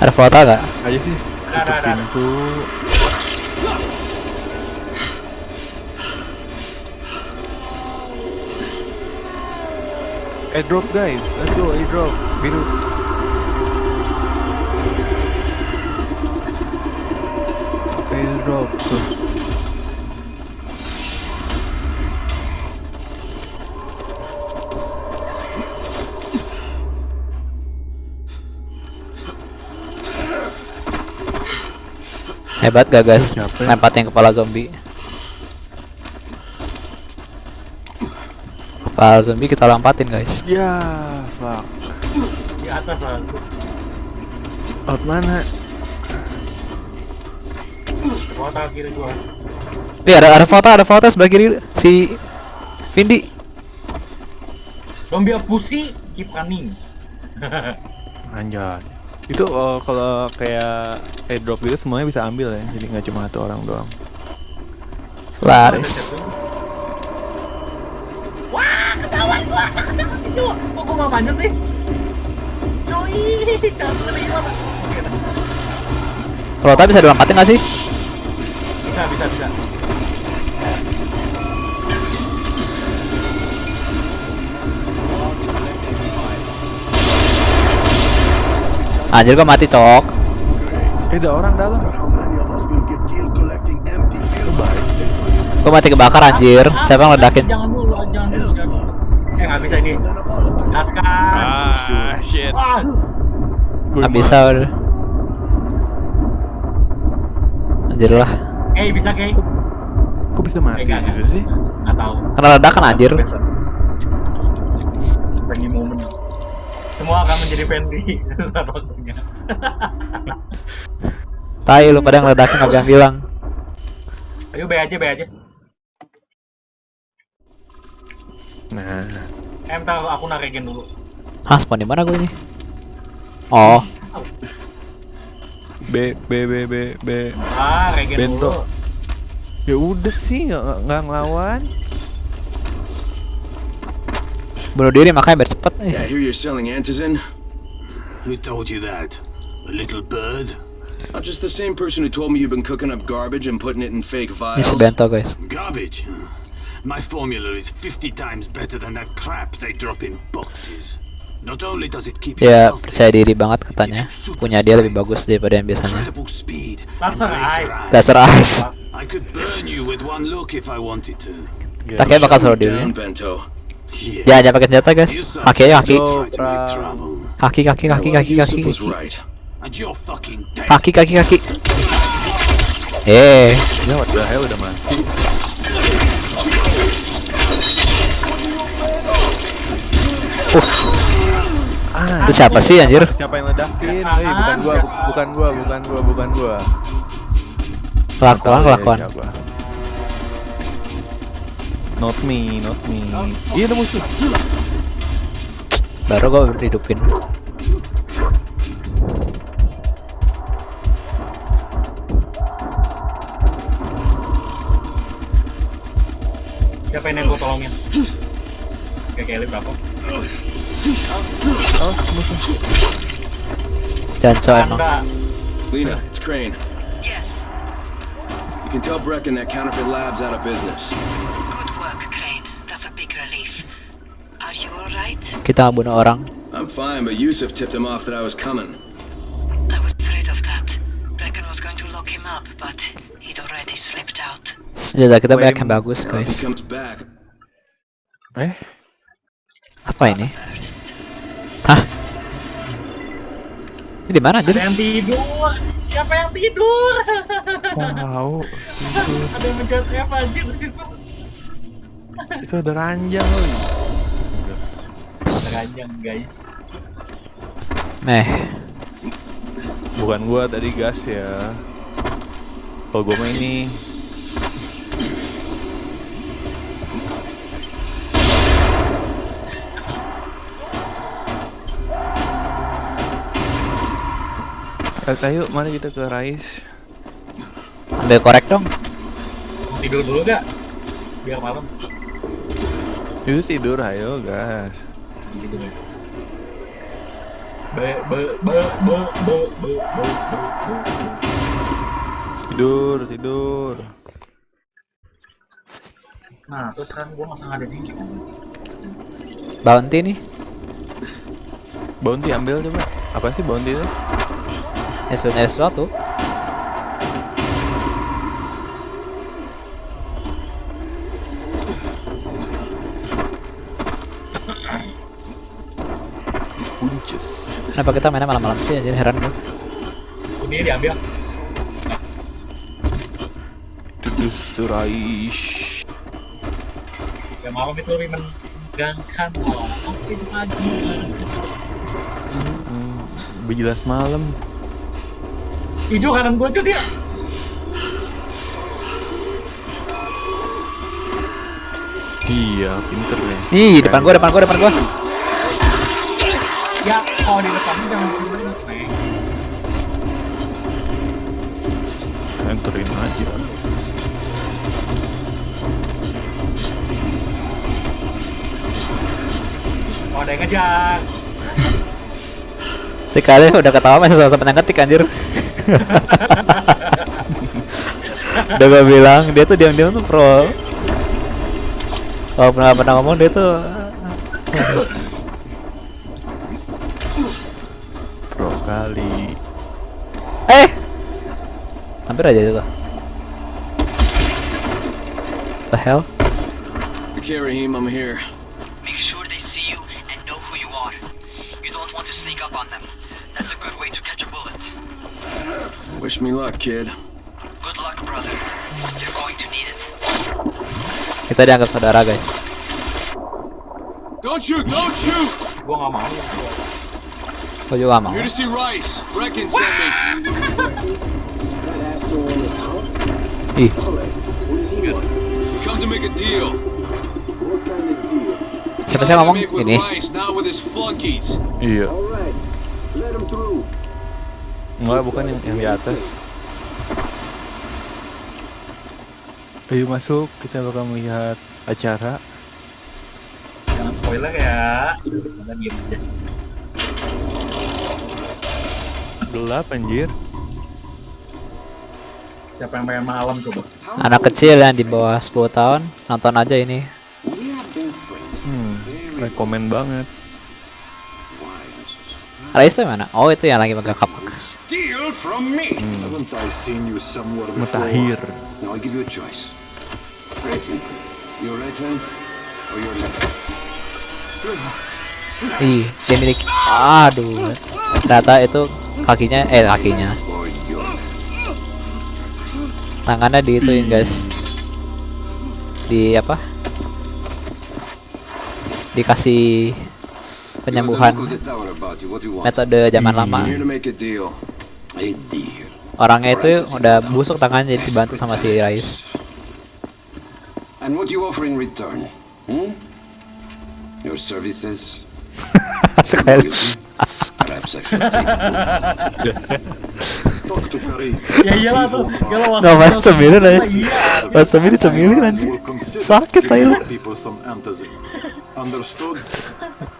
Ada foto nggak? Aja sih. Tutup pintu. Airdrop guys, let's go airdrop. Biru. Tuh. Hebat gak guys? Lempatin kepala zombie. Kepala zombie kita lompatin guys. Ya, fuck. Di atas langsung. Out mana? Kota kiri gua. Nih ada ada foto ada foto sebelah kiri si Vindi. Dia pusi, keep running. Anjay. Itu eh, kalau kayak airdrop gitu semuanya bisa ambil ya. Jadi nggak cuma satu orang doang. Laris. Wah, ketahuan gua. Itu, kok gua mau manjat sih? Cuy, jangan terima. Oke, dah. Foto bisa dilompatin gak sih? Bisa, bisa, bisa. Anjir gua mati cok. Eh, ada orang dalam. Gua mati kebakar anjir. Siapa yang ledakin? Jangan dulu, jangan dulu. Eh, nggak bisa ini. Gaskan. Ah, shit. Wah, Gak bisa udah. Anjir lah. eh bisa kayak Kok bisa mati Enggak, gitu sih? nggak tahu. Kena ledakan anjir. Friendly moment. Semua akan menjadi friendly saat waktunya. Tai lu pada ngeledakin gak bilang bilang. Ayo B aja, B aja. Nah, Em tahu aku narekin dulu. Hah spawn di mana gue ini? Oh, B B B B B. Ah, regen Bento. dulu. Ya udah sih nggak nggak ngelawan. Bunuh diri makanya biar cepet. Yeah, I hear you're selling antizin. Who told you that? A little bird? Not just the same person who told me you've been cooking up garbage and putting it in fake Ini vials. Bento guys. Garbage? My formula is 50 times better than that crap they drop in boxes. Ya percaya diri banget katanya. Punya dia lebih bagus daripada yang biasanya. Laser eyes. Kita kayak bakal selalu diri Ya dia pakai senjata guys. Kaki kaki. Kaki kaki kaki kaki kaki Kaki. kaki kaki Eh. Ya Uh. Ah, itu siapa sih anjir? Siapa yang ledakin? Eh, bukan gua, bu- bukan gua, bukan gua, bukan gua. Kelakuan kelakuan. Not me, not me. Iya ada musuh. Baru gua hidupin. Siapa yang gue tolongin? Kayak Kelly berapa? Oh, musuh. Janco emang. Anda. Lena, it's Crane. Yes. You can tell Brecken that counterfeit lab's out of business. Good work, Crane. That's a big relief. Are you alright? Kita bunuh orang. I'm fine, but Yusuf tipped him off that I was coming. I was afraid of that. Brecken was going to lock him up, but he'd already slipped out. Senjata kita banyak yang bagus Now, if he guys. comes back, Eh, Apa ini? Hah? Ini di mana? Ada yang tidur. Siapa yang tidur? tahu. Ada yang mencet F anjir di situ. Itu ada ranjang loh. Ranjang guys. Meh. Bukan gua tadi gas ya. Kalau gua mah ini Eh, ayo, mari kita ke Rais. Ambil korek dong. Tidur dulu gak? Biar malam. Yuk tidur, ayo guys. Gitu, be, Tidur, tidur. Nah, terus sekarang gua masang ada dingin. Bounty nih. Bounty ambil coba. Apa sih bounty itu? Ya sudah ada sesuatu. Punches. Kenapa kita mainnya malam-malam sih anjir heran gue. Ini diambil. Tudus to Rais. Ya malam itu lebih menegangkan loh. Oke pagi. Hmm, lebih jelas malam. Hijau kanan gua cuy dia. Iya, pinter deh. Ih, depan gua, depan gua, depan gua. Ya, kalau di depannya jangan sini Neng. Senterin aja. Oh, ada yang ngejar. Sekali udah ketawa masih sama-sama ngetik anjir. Udah gua bilang dia tuh diam-diam tuh pro. Kalau pernah pernah ngomong dia tuh Pro kali. eh hampir aja itu. The hell? Okay, Raheem, I'm here. Wish me luck, kid. Good luck, brother. You're going to need it. Kita dianggap saudara guys. Don't shoot! Don't shoot! Gua nggak mau. Gua juga mau. Here to see Rice. Brecken sent me. That asshole on the top? Ih, come to make a deal. What kind of deal? siapa sih ngomong? Ini. Iya. Alright, let him through. Enggak, bukan yang, yang di atas. Ayo masuk, kita bakal melihat acara. Jangan spoiler ya. Kita aja. Gelap anjir. Siapa yang pengen malam coba? Anak kecil yang di bawah 10 tahun nonton aja ini. Hmm, rekomen banget. Rais tuh mana? Oh itu yang lagi pegang kapak. Steal from me! Haven't I seen you somewhere before? Mutakhir. Now I give you a choice. Very simple. Your right hand or your left? Ih, dia milik. Aduh. Ternyata itu kakinya eh kakinya. Tangannya diituin guys. Di apa? Dikasih penyembuhan metode zaman lama. Orangnya itu udah busuk tangannya jadi dibantu sama si Rais. And what do you offer in return? Hmm? Your services? Sekali. Perhaps I should take Talk to Karim. Ya iyalah tuh. Iyalah sembilan aja. Iya. Wasabi di sembilan. Will consider Sakit aja. our people some antizin. Understood?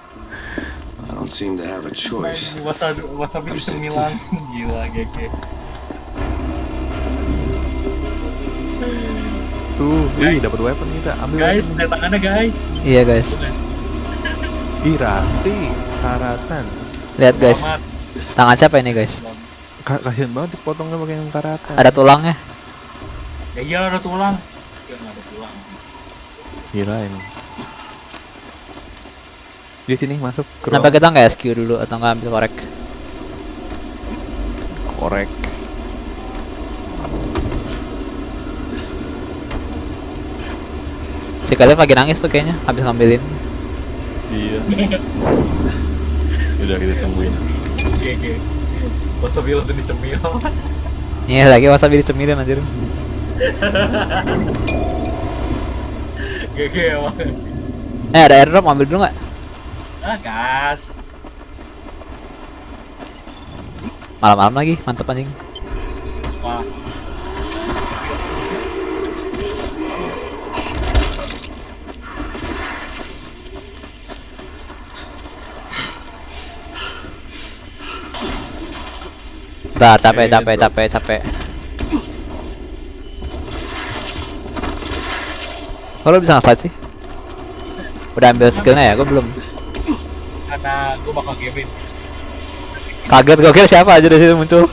I don't seem to have a choice. Wasabi wasabi di sembilan gila gege. Tuh, wih dapat weapon kita. Ambil. Guys, lihat tangannya guys. Iya guys. Ih, Rasti, karatan. Lihat guys. Tangan siapa ini guys? Ka kasihan banget dipotongnya pakai yang karatan. Ada tulangnya. Ya iya ada tulang. Ya ada tulang. Gila ini. Di sini masuk ke Kenapa kita nggak SQ dulu atau nggak ambil korek? korek. Si kalian lagi nangis tuh kayaknya habis ngambilin. Iya. Udah kita tungguin. Gege. Wasabi langsung dicemil. Iya lagi wasabi dicemilin anjir. Gege emang. Eh ada airdrop ambil dulu nggak? Ah gas. Malam-malam lagi mantep anjing. Wah. Capek capek capek capek. Kalau bisa nge-slide sih? Udah ambil skillnya ya? Gue belum. Karena gue bakal gamein sih. Kaget gue kira siapa aja di situ muncul.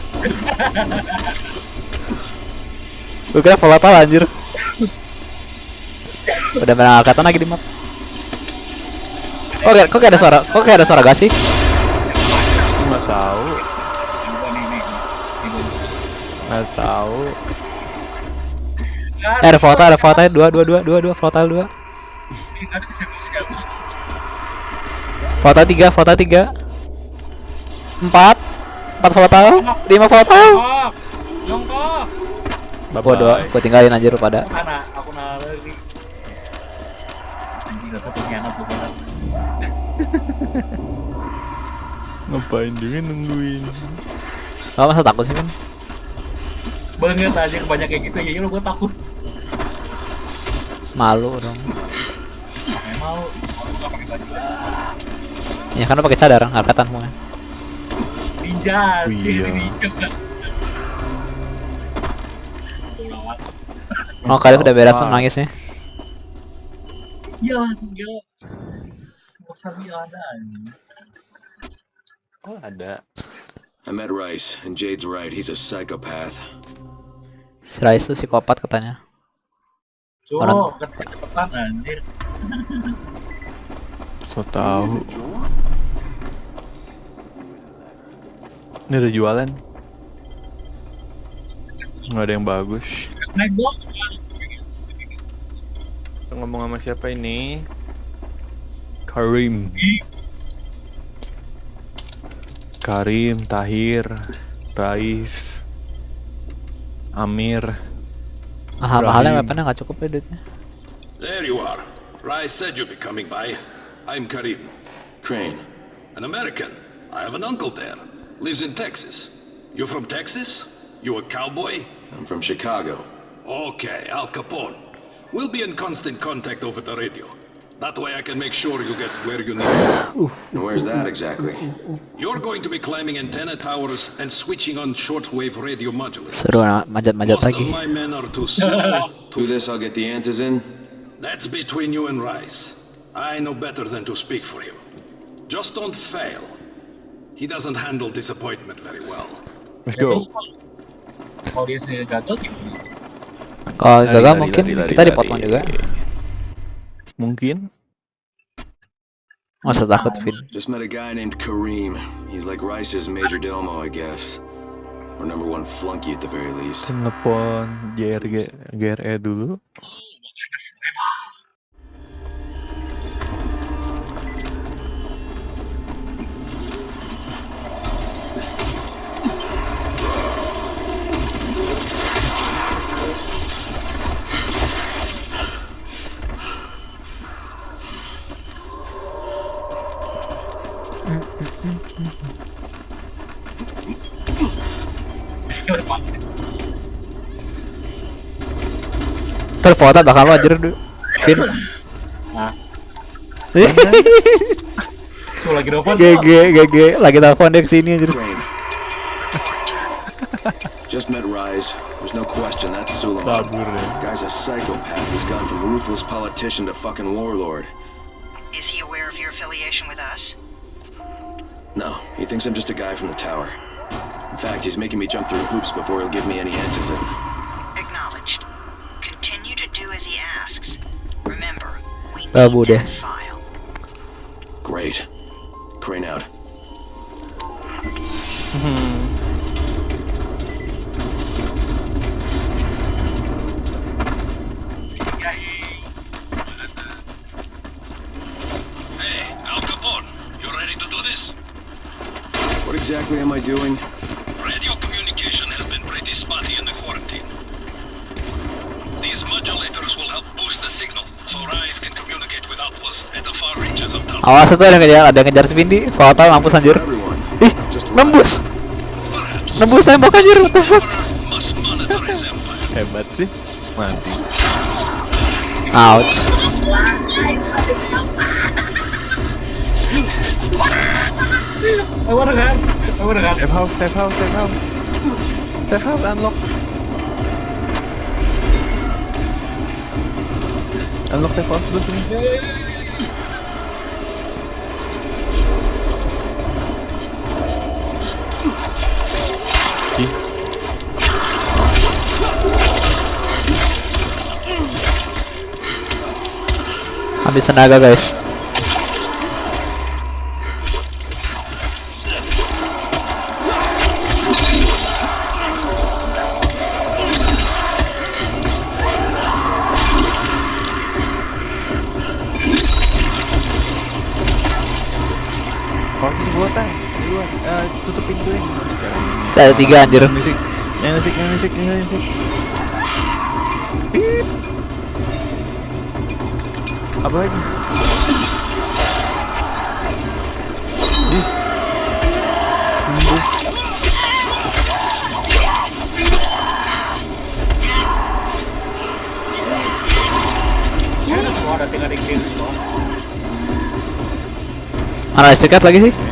gue kira volatile anjir. Udah main angkatan lagi di map. Kok kayak, kok kayak ada suara? Kok kayak ada suara gas sih? Nggak tahu. Nggak tahu. Eh, ada volatile, ada volatile dua dua dua dua dua volatile dua. Volatile tiga, volatile tiga. Empat, empat volatile, lima. Jongkok. Jongkok. Bodoh, gue tinggalin anjir lu pada. Mana? Aku nalari. Anjing gak satu pengkhianat tuh bener. Ngapain juga nungguin? Lo masa takut sih kan? Banget aja kebanyak kayak gitu. Ya iya lo gue takut. Malu dong. Gak pakai baju. Ya kan lo pakai cadar, semuanya. Ninja. Iya. Ciri ninja. Oh kalian udah beres tuh nangisnya. Tuh gila. Wasabi ada. Oh ada. I met Rice, and Jade's right. He's a psychopath. Si Rais tuh psikopat katanya. Orang- Cuk, kecepetan anjir. So tahu. Ini ada jualan. Nggak ada yang bagus. Kita ngomong sama siapa ini? Karim. Karim, Tahir, Rais, Amir. Mahal-mahalnya Ibrahim. weaponnya nggak cukup ya duitnya. There you are. Rice said you'd be coming by. I'm Karim. Crane. An American. I have an uncle there. Lives in Texas. You from Texas? You a cowboy? I'm from Chicago. Okay, Al Capone. We'll be in constant contact over the radio. That way I can make sure you get where you need to go. And where's that exactly? You're going to be climbing antenna towers and switching on shortwave radio modulators. Seru na- manjat-manjat Most of lagi. my men are too slow. Do this, I'll get the answers in. That's between you and Rice. I know better than to speak for him. Just don't fail. He doesn't handle disappointment very well. Let's go. Kalau dia gagal gimana? Kalau Lari, gagal lari, mungkin lari, lari, kita dipotong juga. Mungkin. Nggak usah takut, Vin. Just met a guy named Kareem. He's like Rice's major domo, I guess. Or number one flunky at the very least. Telepon JRG GRE dulu. Terfoto bakal lo anjir du. Vin. Nah. Tuh lagi nelfon. GG GG lagi telepon dia kesini anjir. Just met Rise. There's no question that's Suleiman. Guy's a psychopath. He's gone from ruthless politician to fucking warlord. Is he aware of your affiliation with us? No, he thinks I'm just a guy from the tower. In fact, he's making me jump through hoops before he'll give me any antizin. Acknowledged. Continue to do as he asks. Remember, we ah, need Babu deh. that file. Great. Crane out. Hey, Al Capone, you ready to do this? What exactly am I doing? Radio communication has been pretty spotty in the quarantine. These modulators will help boost the signal, so Rise can communicate with outposts at the far reaches of town. Awas itu ada ngejar ada ngejar si Vindi. Foto mampus anjir. Ih, nembus. Nembus tembok anjir. What the fuck? Hebat sih. Mati. Ouch. I wanna run. I wanna run. Safe house, safe house, safe house. Safe house unlock. Unlock safe house dulu sini. Ih, Habis tenaga guys. Tiga anjir. Musik, musik, musik, musik. Apa lagi? Ada tinggal di. Mana lagi sih?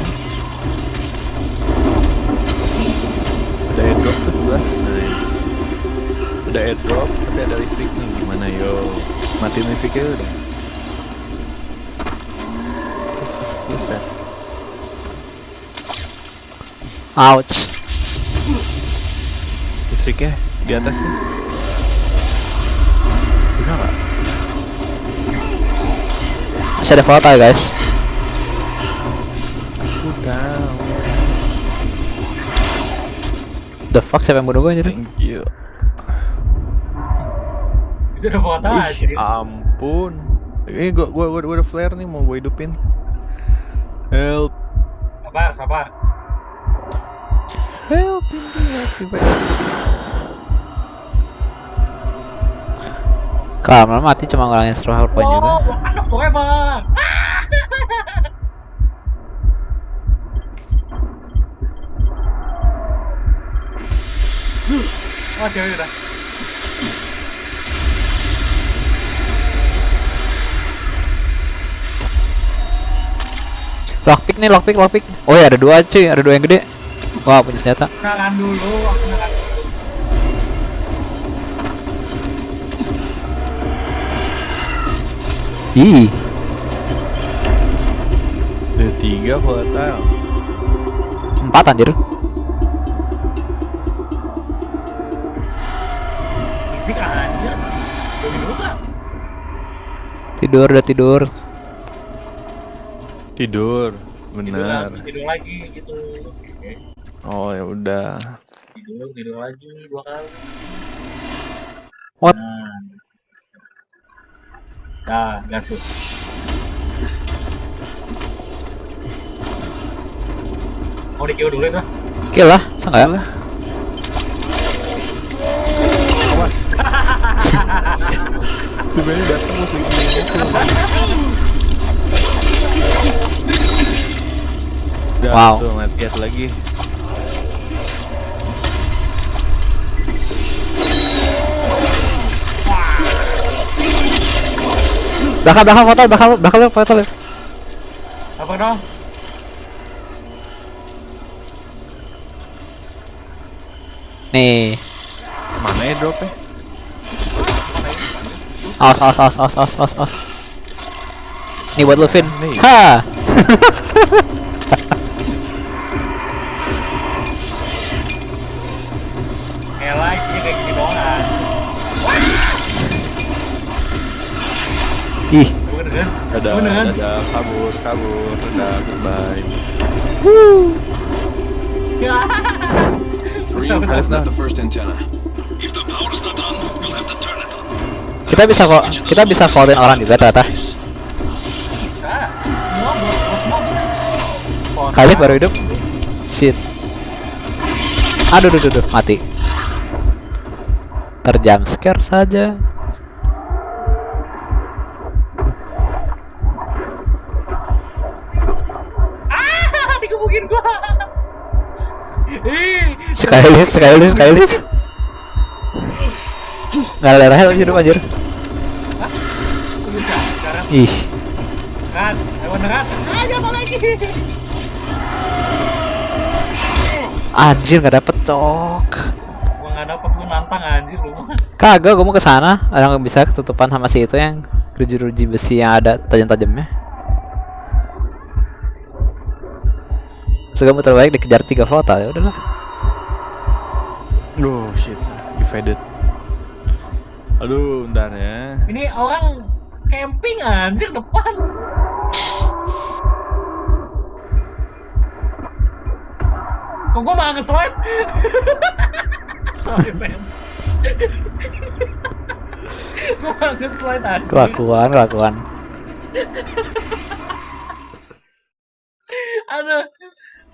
Terus ya. Ouch. Listriknya di atas sih. Bisa nggak? Masih ada foto ya guys. Udah. The fuck siapa yang bunuh gue anjir? Thank you. Itu udah foto Ih, aja. Ampun. Ini gua gua gua, gua ada flare nih mau gua hidupin. Help. Sabar, sabar. Help. help. Kalau mati cuma ngurangin stroke point juga. Oh, Wakanda forever. Oh, cewek udah. Lockpick nih, lockpick, lockpick. Oh ya ada dua cuy, ada dua yang gede. Wah punya senjata. Kenalan dulu, aku kenalan dulu. Ih, Ada tiga volatile. empat anjir. Fisik? Tidur, udah tidur. Tidur, Tidur benar. lagi, tidur lagi gitu. Oke. Oh ya udah. Tidur, tidur lagi dua kali. What? Nah. Yuk. Mau di dulu itu? Kill lah, sangat lah. Sebenarnya datang mau Udah Wow. tuh ngeliat lagi. Belakang, belakang foto, belakang, belakang foto. Apa dong? Nih, Mana ya dropnya? awas, awas, awas, awas, awas, awas, awas. Nih buat lu, Vin. Nih. Ha. Ih? Ada, kan? ada kabur, kabur, ada goodbye. Green, open up the first antenna. kita bisa kok, kita bisa votin orang juga ternyata. Kali baru hidup. Shit. Aduh, duh, duh, duh, mati. Terjam scare saja. Ah, dikebukin gua. Skylift, Skylift, Skylift. Nggak ada darah hidup anjir. Ih, Kan, ayo beneran. Ah, jatuh lagi. Anjir nggak dapet cok. Gua nggak dapet lu nantang anjir lu. Kagak, gue mau ke sana. Orang bisa ketutupan sama si itu yang ruji-ruji besi yang ada tajam-tajamnya. Segamu terbaik dikejar tiga foto ya udahlah. Duh, shit. Divided. Aduh, bentar ya. Ini orang camping anjir depan. Kok gua malah nge-slide? Sorry, man. gua malah nge-slide anjir. Kelakuan, kelakuan. Aduh.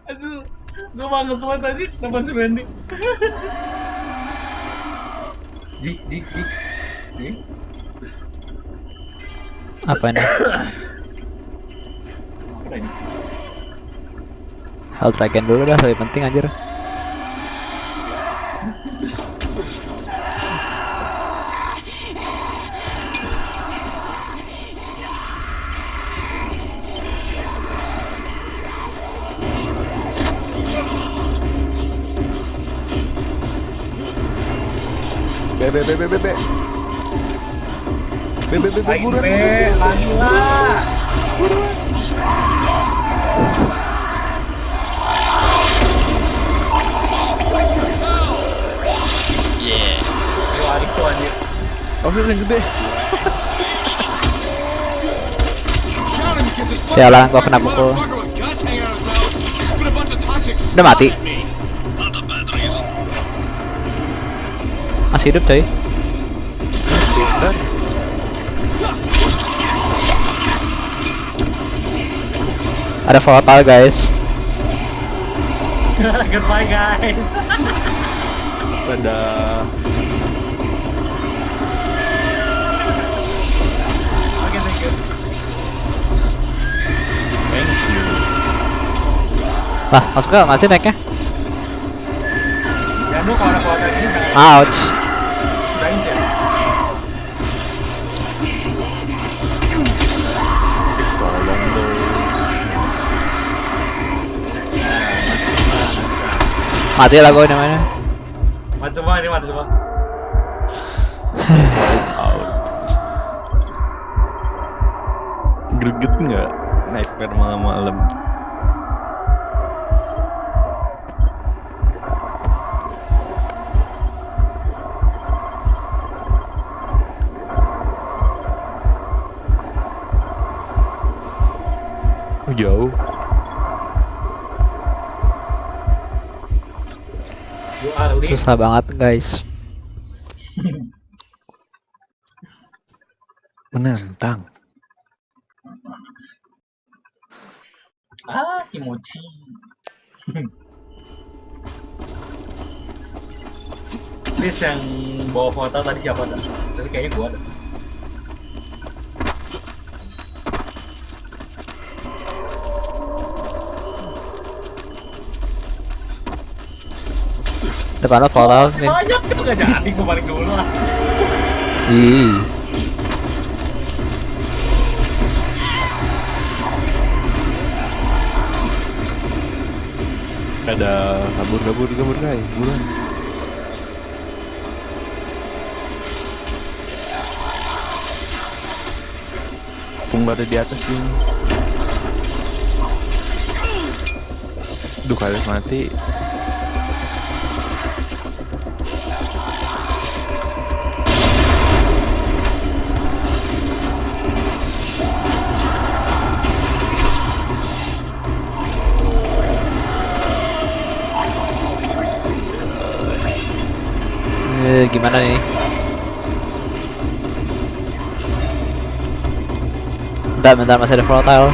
Aduh. Gua malah nge-slide aja depan si Wendy. Dik, dik, dik. Dik. Apa ini? Apa ini? Health Dragon dulu dah, lebih penting anjir. Be, be, be, be, be, be. Be, be, be, be, Lagi buruan. be, lagi lah. Yeah. Aris tuh anjir. Oh, yang gede. Sialan, gua kena pukul. Udah mati. Masih hidup coy. Ada volatile guys. Goodbye guys. Ada Oke, thank you. thank you. Lah, masuk gak sih naiknya? Ya, Jangan kalau ada kuota gini jangan Ouch. Mati lah gue namanya. Mati semua ini mati semua. Greget nggak nightmare malam-malam? Jauh. Susah banget guys. Menantang. Ah, kimochi. Chris yang bawa foto tadi siapa dah? Tadi kayaknya gua dah. Depan lo foto nih. Banyak tuh gak jadi gua balik dulu lah. Ih. Ada kabur kabur kabur guys, buruan. Pung ada di atas ini. Duh kali mati. Eh, gimana nih? Bentar, bentar masih ada volatile.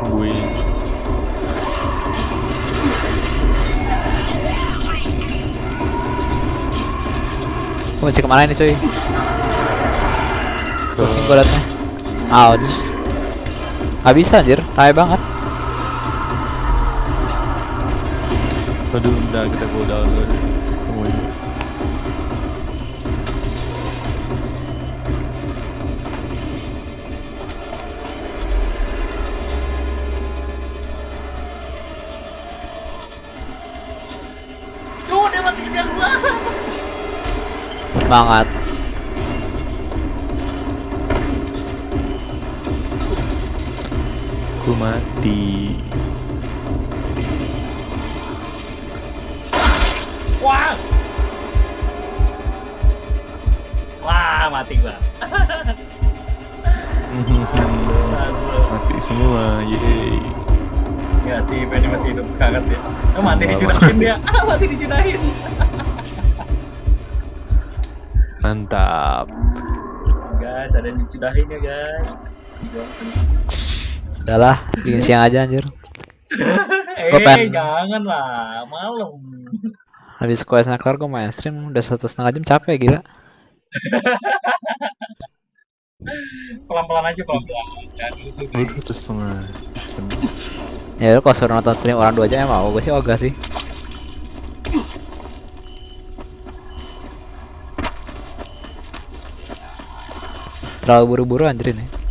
Tungguin. Gue masih ke mana nih cuy? Pusing gue liatnya. Ouch. Gak bisa anjir, rame banget. Aduh, udah kita go down dulu. Semangat. Ku mati. Wah. Wah, mati gua. Mati semua, yeay. Enggak sih, Penny masih hidup sekarang dia. Oh, mati dicudahin dia. Ah, mati dicudahin. Mantap. Guys, ada yang dicudahin ya, guys. Sudahlah, bikin siang aja anjir. eh, Gua pengen- jangan lah, malam. Habis quest kelar gue main stream udah satu setengah jam capek gila. Pelan-pelan aja, pelan-pelan. Udah satu setengah. jam. Ya lu kalau suruh nonton stream orang dua jam ya mau gue sih ogah sih. Terlalu buru-buru anjir ini.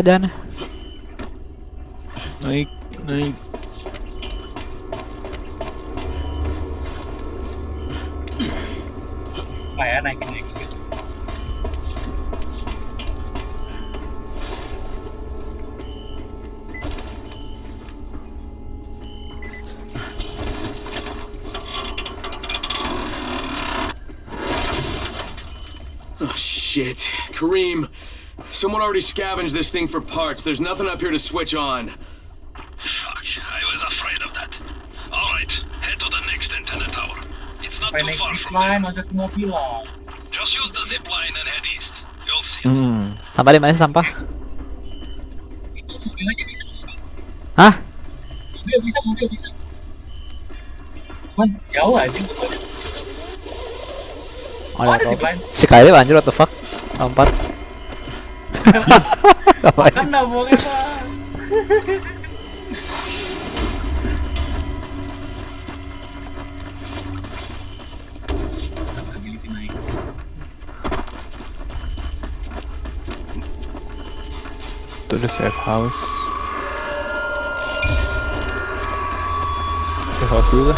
Ke mana already scavenged this thing for parts. There's nothing up here to switch on. Fuck, I was afraid of that. Alright, head to the next antenna tower. It's not too far from line, there. Just use the zip line and head east. You'll see. Hmm. Sampah di mana sih sampah? Itu mobil aja bisa. Hah? Mobil bisa, mobil bisa. Cuman jauh aja. Oh, Oh, ada ada apa? zipline. Si Kylie anjir what the fuck? Lompat. Ngapain? Kan nabungnya bang. Ability naik. To the safe house. Safe house dulu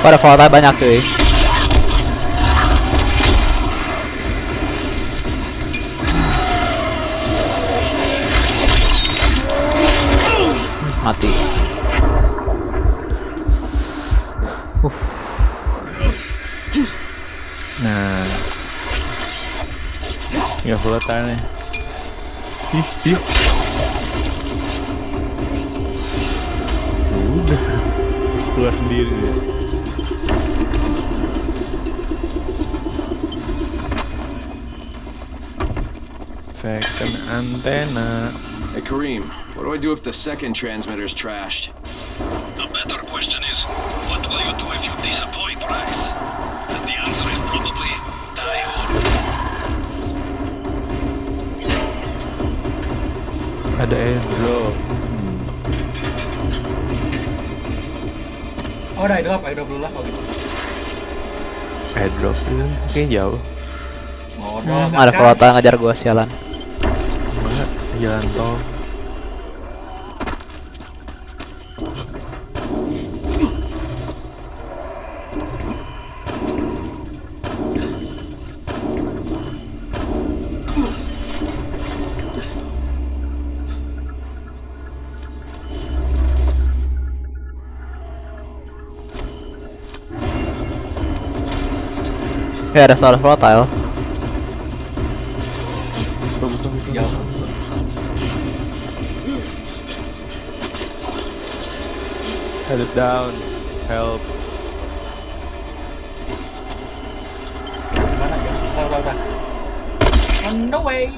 Pada volatile banyak cuy. Mati. Nah. Ya volatile nih. Ih, ih. Udah. Keluar sendiri dia. Antenna. Hey, Kareem, what do I do if the second transmitter's trashed? The better question is, what will you do if you disappoint Rice? And the answer is probably die hard. Ada airdrop. Oh, udah airdrop, airdrop dulu lah kalau gitu. Airdrop itu kayaknya jauh. Oh, Hmm, ada volatile ngajar gua sialan. Jalan tol. Ya ada suara volatile. Jauh. Headed down. Help. Mana ya? Tahu, tahu, tahu. On the way.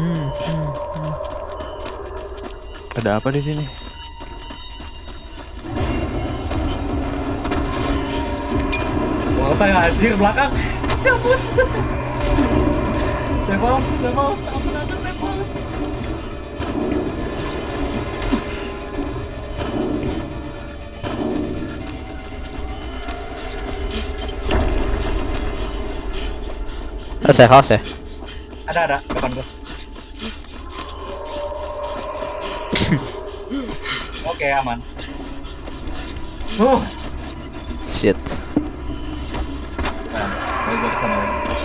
Hmm, hmm, hmm. Ada apa di sini? Wah, saya anjir belakang. Cabut. Levels, levels, Ada safe house ya? Ada ada depan gua. Oke aman. Uh, Shit. nah, lagi.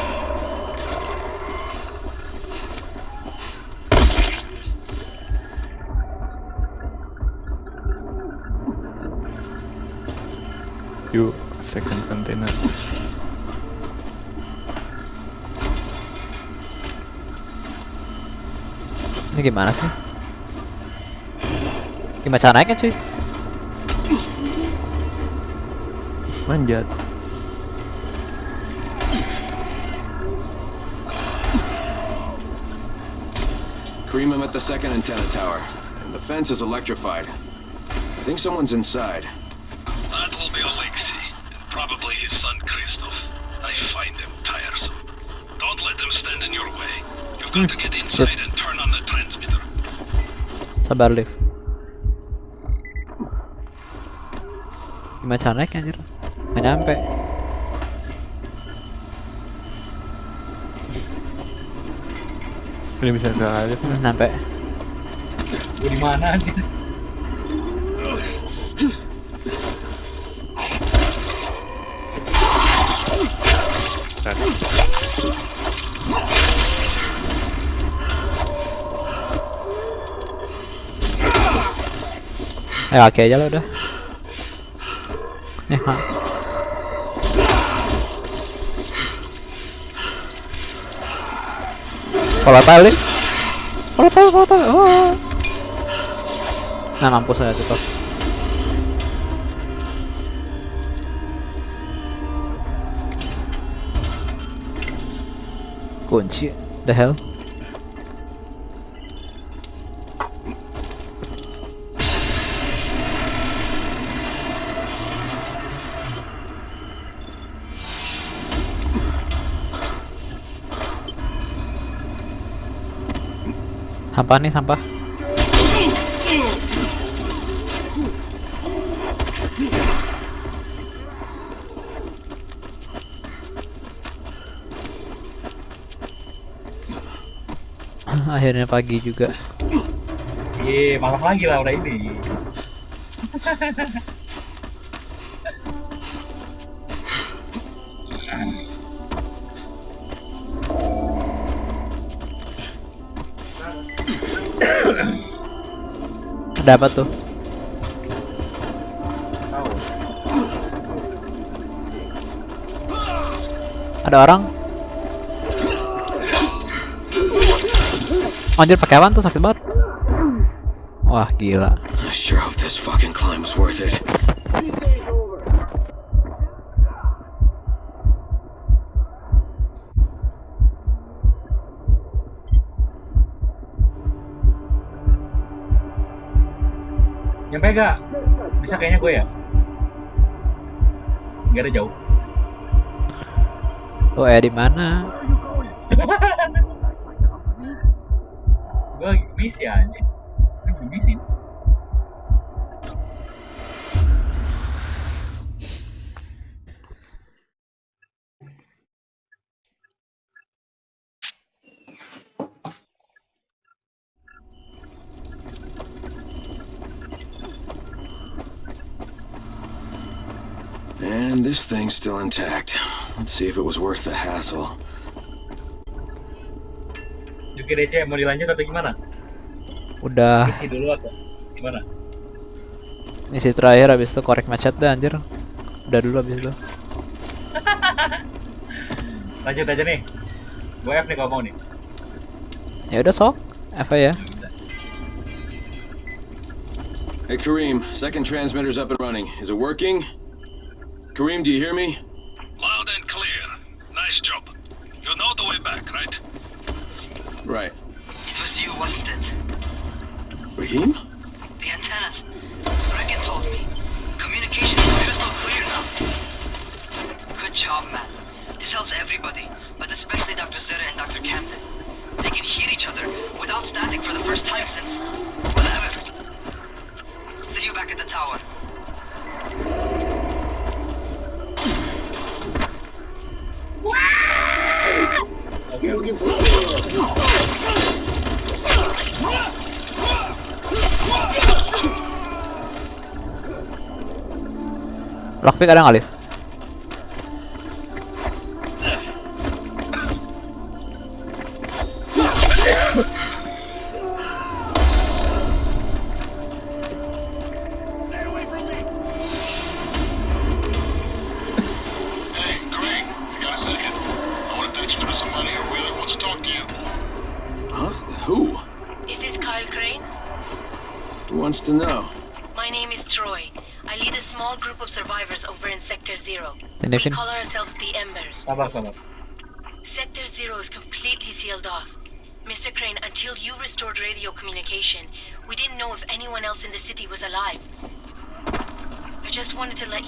Yuk, second container. 있는 게 많아서 이마 잘 알겠지? 만졌 Kareem, I'm at the second antenna tower, and the fence is electrified. I think someone's inside. That will be Alexei, and probably his son Christoph. I find them tiresome. Don't let them stand in your way. You've got to get inside and Sabar Liv. Gimana cara naik anjir? Nggak nyampe. Ini bisa ke Alif. Nyampe. Gue di mana anjir? Eh kaki aja lo udah. Eh, ha. Volatile nih. Volatile, volatile. Oh. Nah, mampus saya tutup. Kunci. The hell? Sampah nih, sampah. Akhirnya pagi juga. Iya, malam lagi lah udah ini. Ada apa tuh? Ada orang? Anjir pakai apaan tuh sakit banget. Wah gila. I sure hope this fucking climb was worth it. Lo eh di mana? gue misi. Ini belum misi. This thing's still intact. Let's see if it was worth the hassle. Juki DC mau dilanjut atau gimana? Udah Misi dulu atau gimana? misi terakhir habis itu korek macet deh anjir. Udah dulu habis itu. Lanjut aja nih. Gue F nih kalau mau nih. Ya udah sok. Eva ya. Hey, Kareem, second transmitter's up and running. Is it working? Kareem, do you hear me? Lockpick ada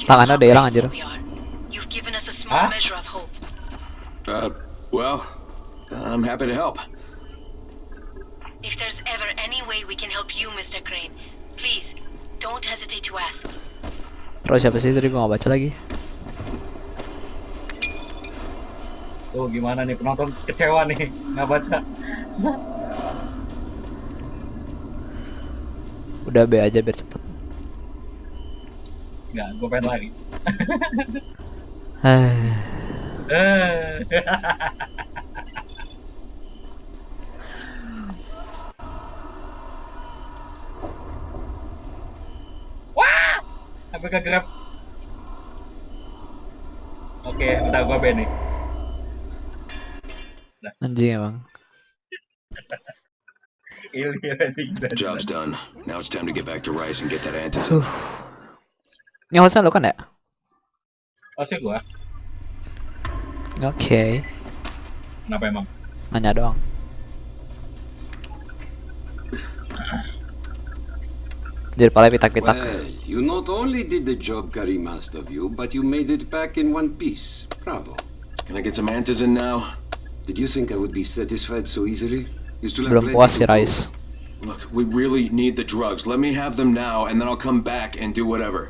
Tangannya udah hilang anjir. Hah? Uh, well, I'm happy to help. If there's ever any way we can help you, Mr. Crane, please don't hesitate to ask. Terus siapa sih tadi gua nggak baca lagi? Tuh gimana nih penonton kecewa nih nggak baca. Udah B aja biar Nggak, gue pengen lagi. Eh. Wah! Sampai ke grab. Oke, udah ban nih. anjing emang. Job's done. Now it's time to get back to Rice and get that antizin. Ini hostnya lo kan ya? Sih gua. Oke. Kenapa emang? Nanya doang. Jadi pala pitak-pitak. Well, you not only did the job Karim asked of you, but you made it back in one piece. Bravo. Can I get some antizin now? Did you think I would be satisfied so easily? You still have Belum puas si. Look, we really need the drugs. Let me have them now, and then I'll come back and do whatever.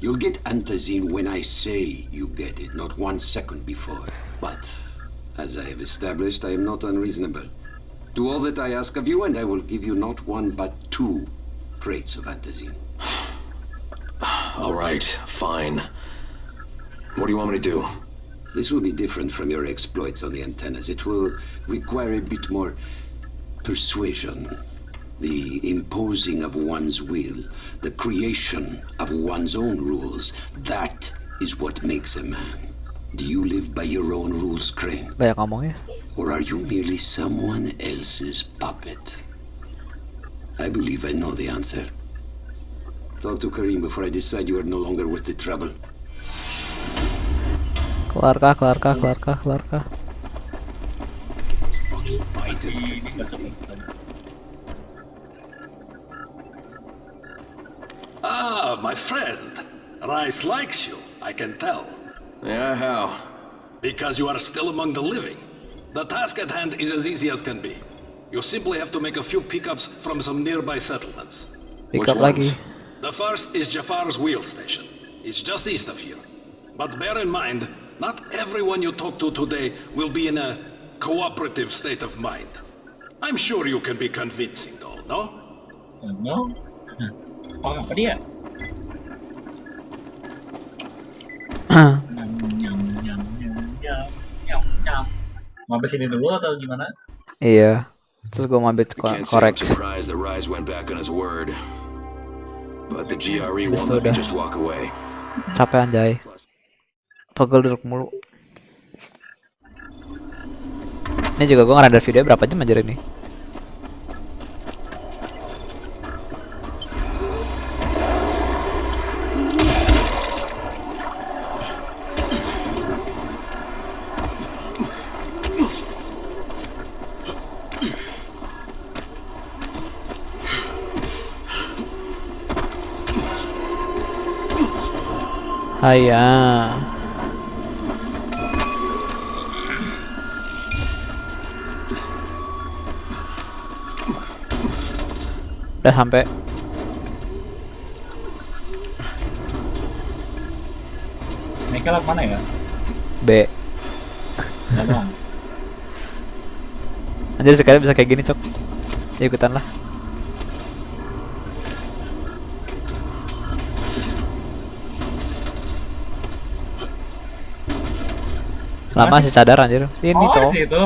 You'll get antazine when I say you get it, not one second before. But, as I have established, I am not unreasonable. Do all that I ask of you, and I will give you not one but two crates of antazine. All right, fine. What do you want me to do? This will be different from your exploits on the antennas. It will require a bit more persuasion. The imposing of one's will, the creation of one's own rules. That is what makes a man. Do you live by your own rules, Crane? Or are you merely someone else's puppet? I believe I know the answer. Talk to Karim before I decide you are no longer worth the trouble. Kelar kah, kelar kah, kelar kah, kelar kah. Ah, my friend. Rice likes you, I can tell. Yeah, how? Because you are still among the living. The task at hand is as easy as can be. You simply have to make a few pickups from some nearby settlements. Pick up lagi. The first is Jafar's wheel station. It's just east of here. But bear in mind, not everyone you talk to today will be in a cooperative state of mind. I'm sure you can be convincing though, no? No. Oh, apa dia? Nyam, nyam, nyam, nyam, nyam, nyam, nyam. Mau habis ini dulu atau gimana? Iya. Terus gue mau ambil ko- Can't say I'm korek. surprised that Rise went back on his word. But the GRE won't let just walk away. Capek anjay. Pegel duduk mulu. Ini juga gue ngerender video berapa jam anjir ini? Haya. Udah sampai. Mereka lewat mana ya? B. Anjir sekali bisa kayak gini, Cok. Ya ikutan lah. Lama sih sadar anjir. Ini oh, cowok. di situ.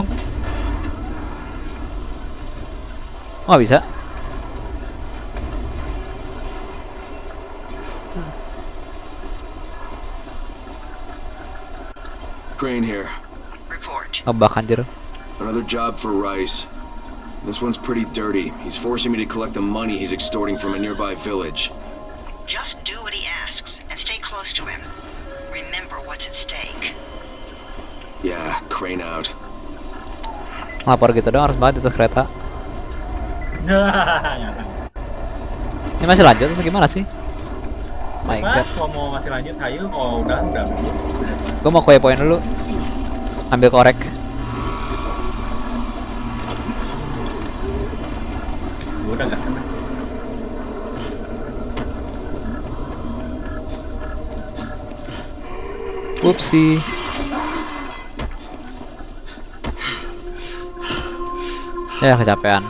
Oh, bisa. Crane here. Ngebak anjir. Another job for Rice. This one's pretty dirty. He's forcing me to collect the money he's extorting from a nearby village. Just do what he asks and stay close to him. Remember what's at stake. Yeah, Crane out. Ngelapor gitu dong harus banget itu kereta. Ini masih lanjut atau gimana sih? My Mas, god. kalau mau masih lanjut, ayo. Kalau udah, udah. Gue mau kue poin dulu. Ambil korek. Gue udah gak sana. Upsi. Ya kecapean.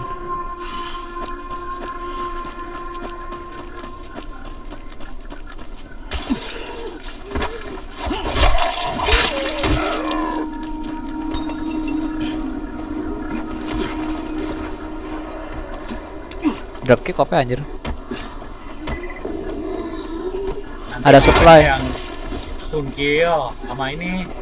Dropkick apa anjir? Nanti Ada supply. Yang stun kill sama ini.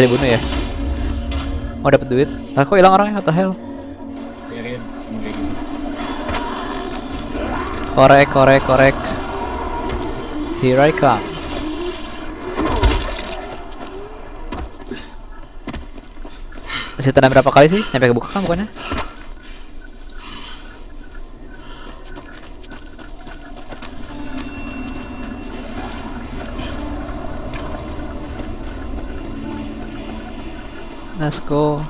Masih dibunuh ya? Oh dapat duit. Lah kok hilang orangnya? The hell? Korek, korek, korek. Here I come. Masih tenang berapa kali sih? Nyampe kebuka kan bukannya? Let's go.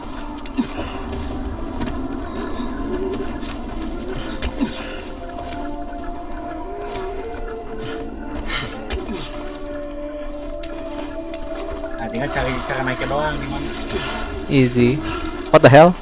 Nah, tinggal cari cara naiknya doang gimana. Easy. What the hell?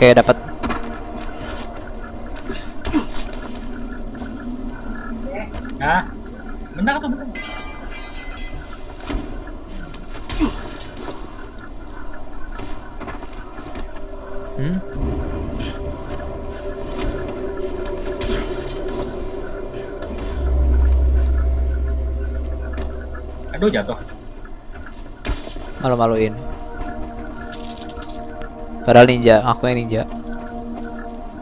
Oke, dapat. Nah, benar atau benar? Hmm? Aduh jatuh. Malu-maluin. Padahal ninja, aku yang ninja.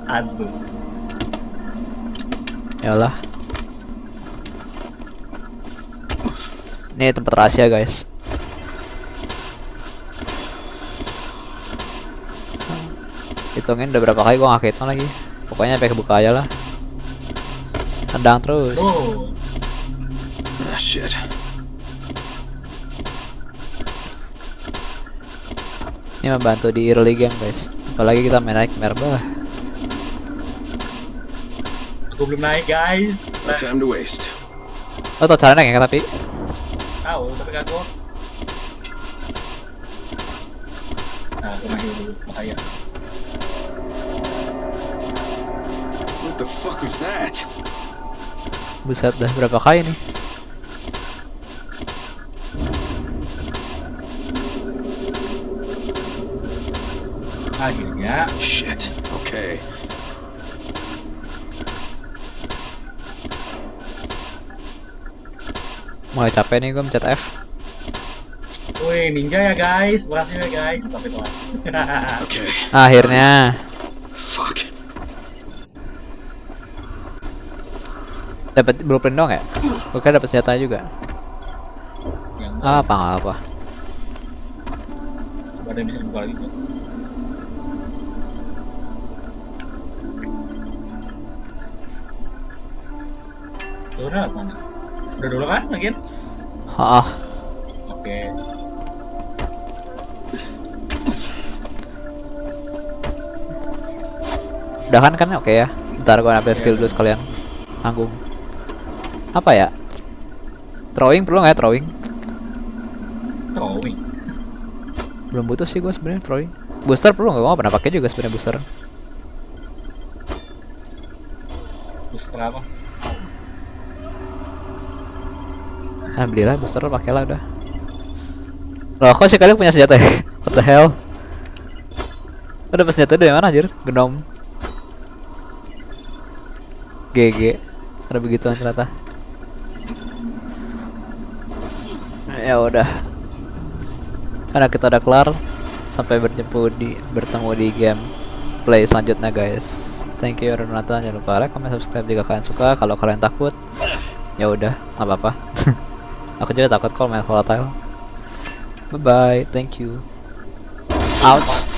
Asu. Yalah. Ini tempat rahasia, guys. Hitungin udah berapa kali gua nggak hitung lagi. Pokoknya sampai kebuka aja lah. Tendang terus. Oh, Ah, shit. Ini membantu di early game, guys. Apalagi kita main naik merba. aku belum naik guys. No time to waste. Lo tau cara naik ya tapi Tahu, tapi aku. Nah, aku dulu, bahaya. What the fuck was that? buset dah berapa kali nih? Akhirnya. Shit. Okay. Mulai capek nih gue mencet F. Wih, ninja ya guys, berhasil ya guys. Tapi tuh. Okay. Akhirnya Fuck. dapat blueprint dong ya? Gue kira dapat senjata juga. Apa apa? Coba ada yang bisa dibuka lagi. tuh. Udah mana? Udah dulu kan, lagi? Ah, Oke. udah kan kan oke ya. Ntar gue ambil skill dulu sekalian. Tanggung. Apa ya? Throwing perlu nggak ya throwing? Throwing. Belum butuh sih gue sebenarnya throwing. Booster perlu nggak? Gue nggak pernah pakai juga sebenarnya booster. Booster apa? Alhamdulillah booster pakai lah udah. Loh kok sih kalian punya senjata ya? What the hell? Udah dapat senjata dari mana anjir? Genom. GG. Ada begituan ternyata. Ya udah. Karena kita udah kelar sampai bertemu di bertemu di game play selanjutnya guys. Thank you nonton. Jangan lupa like, comment, subscribe jika kalian suka. Kalau kalian takut, ya udah, nggak apa-apa. Aku juga takut kalau main volatile. Bye bye, thank you. Ouch.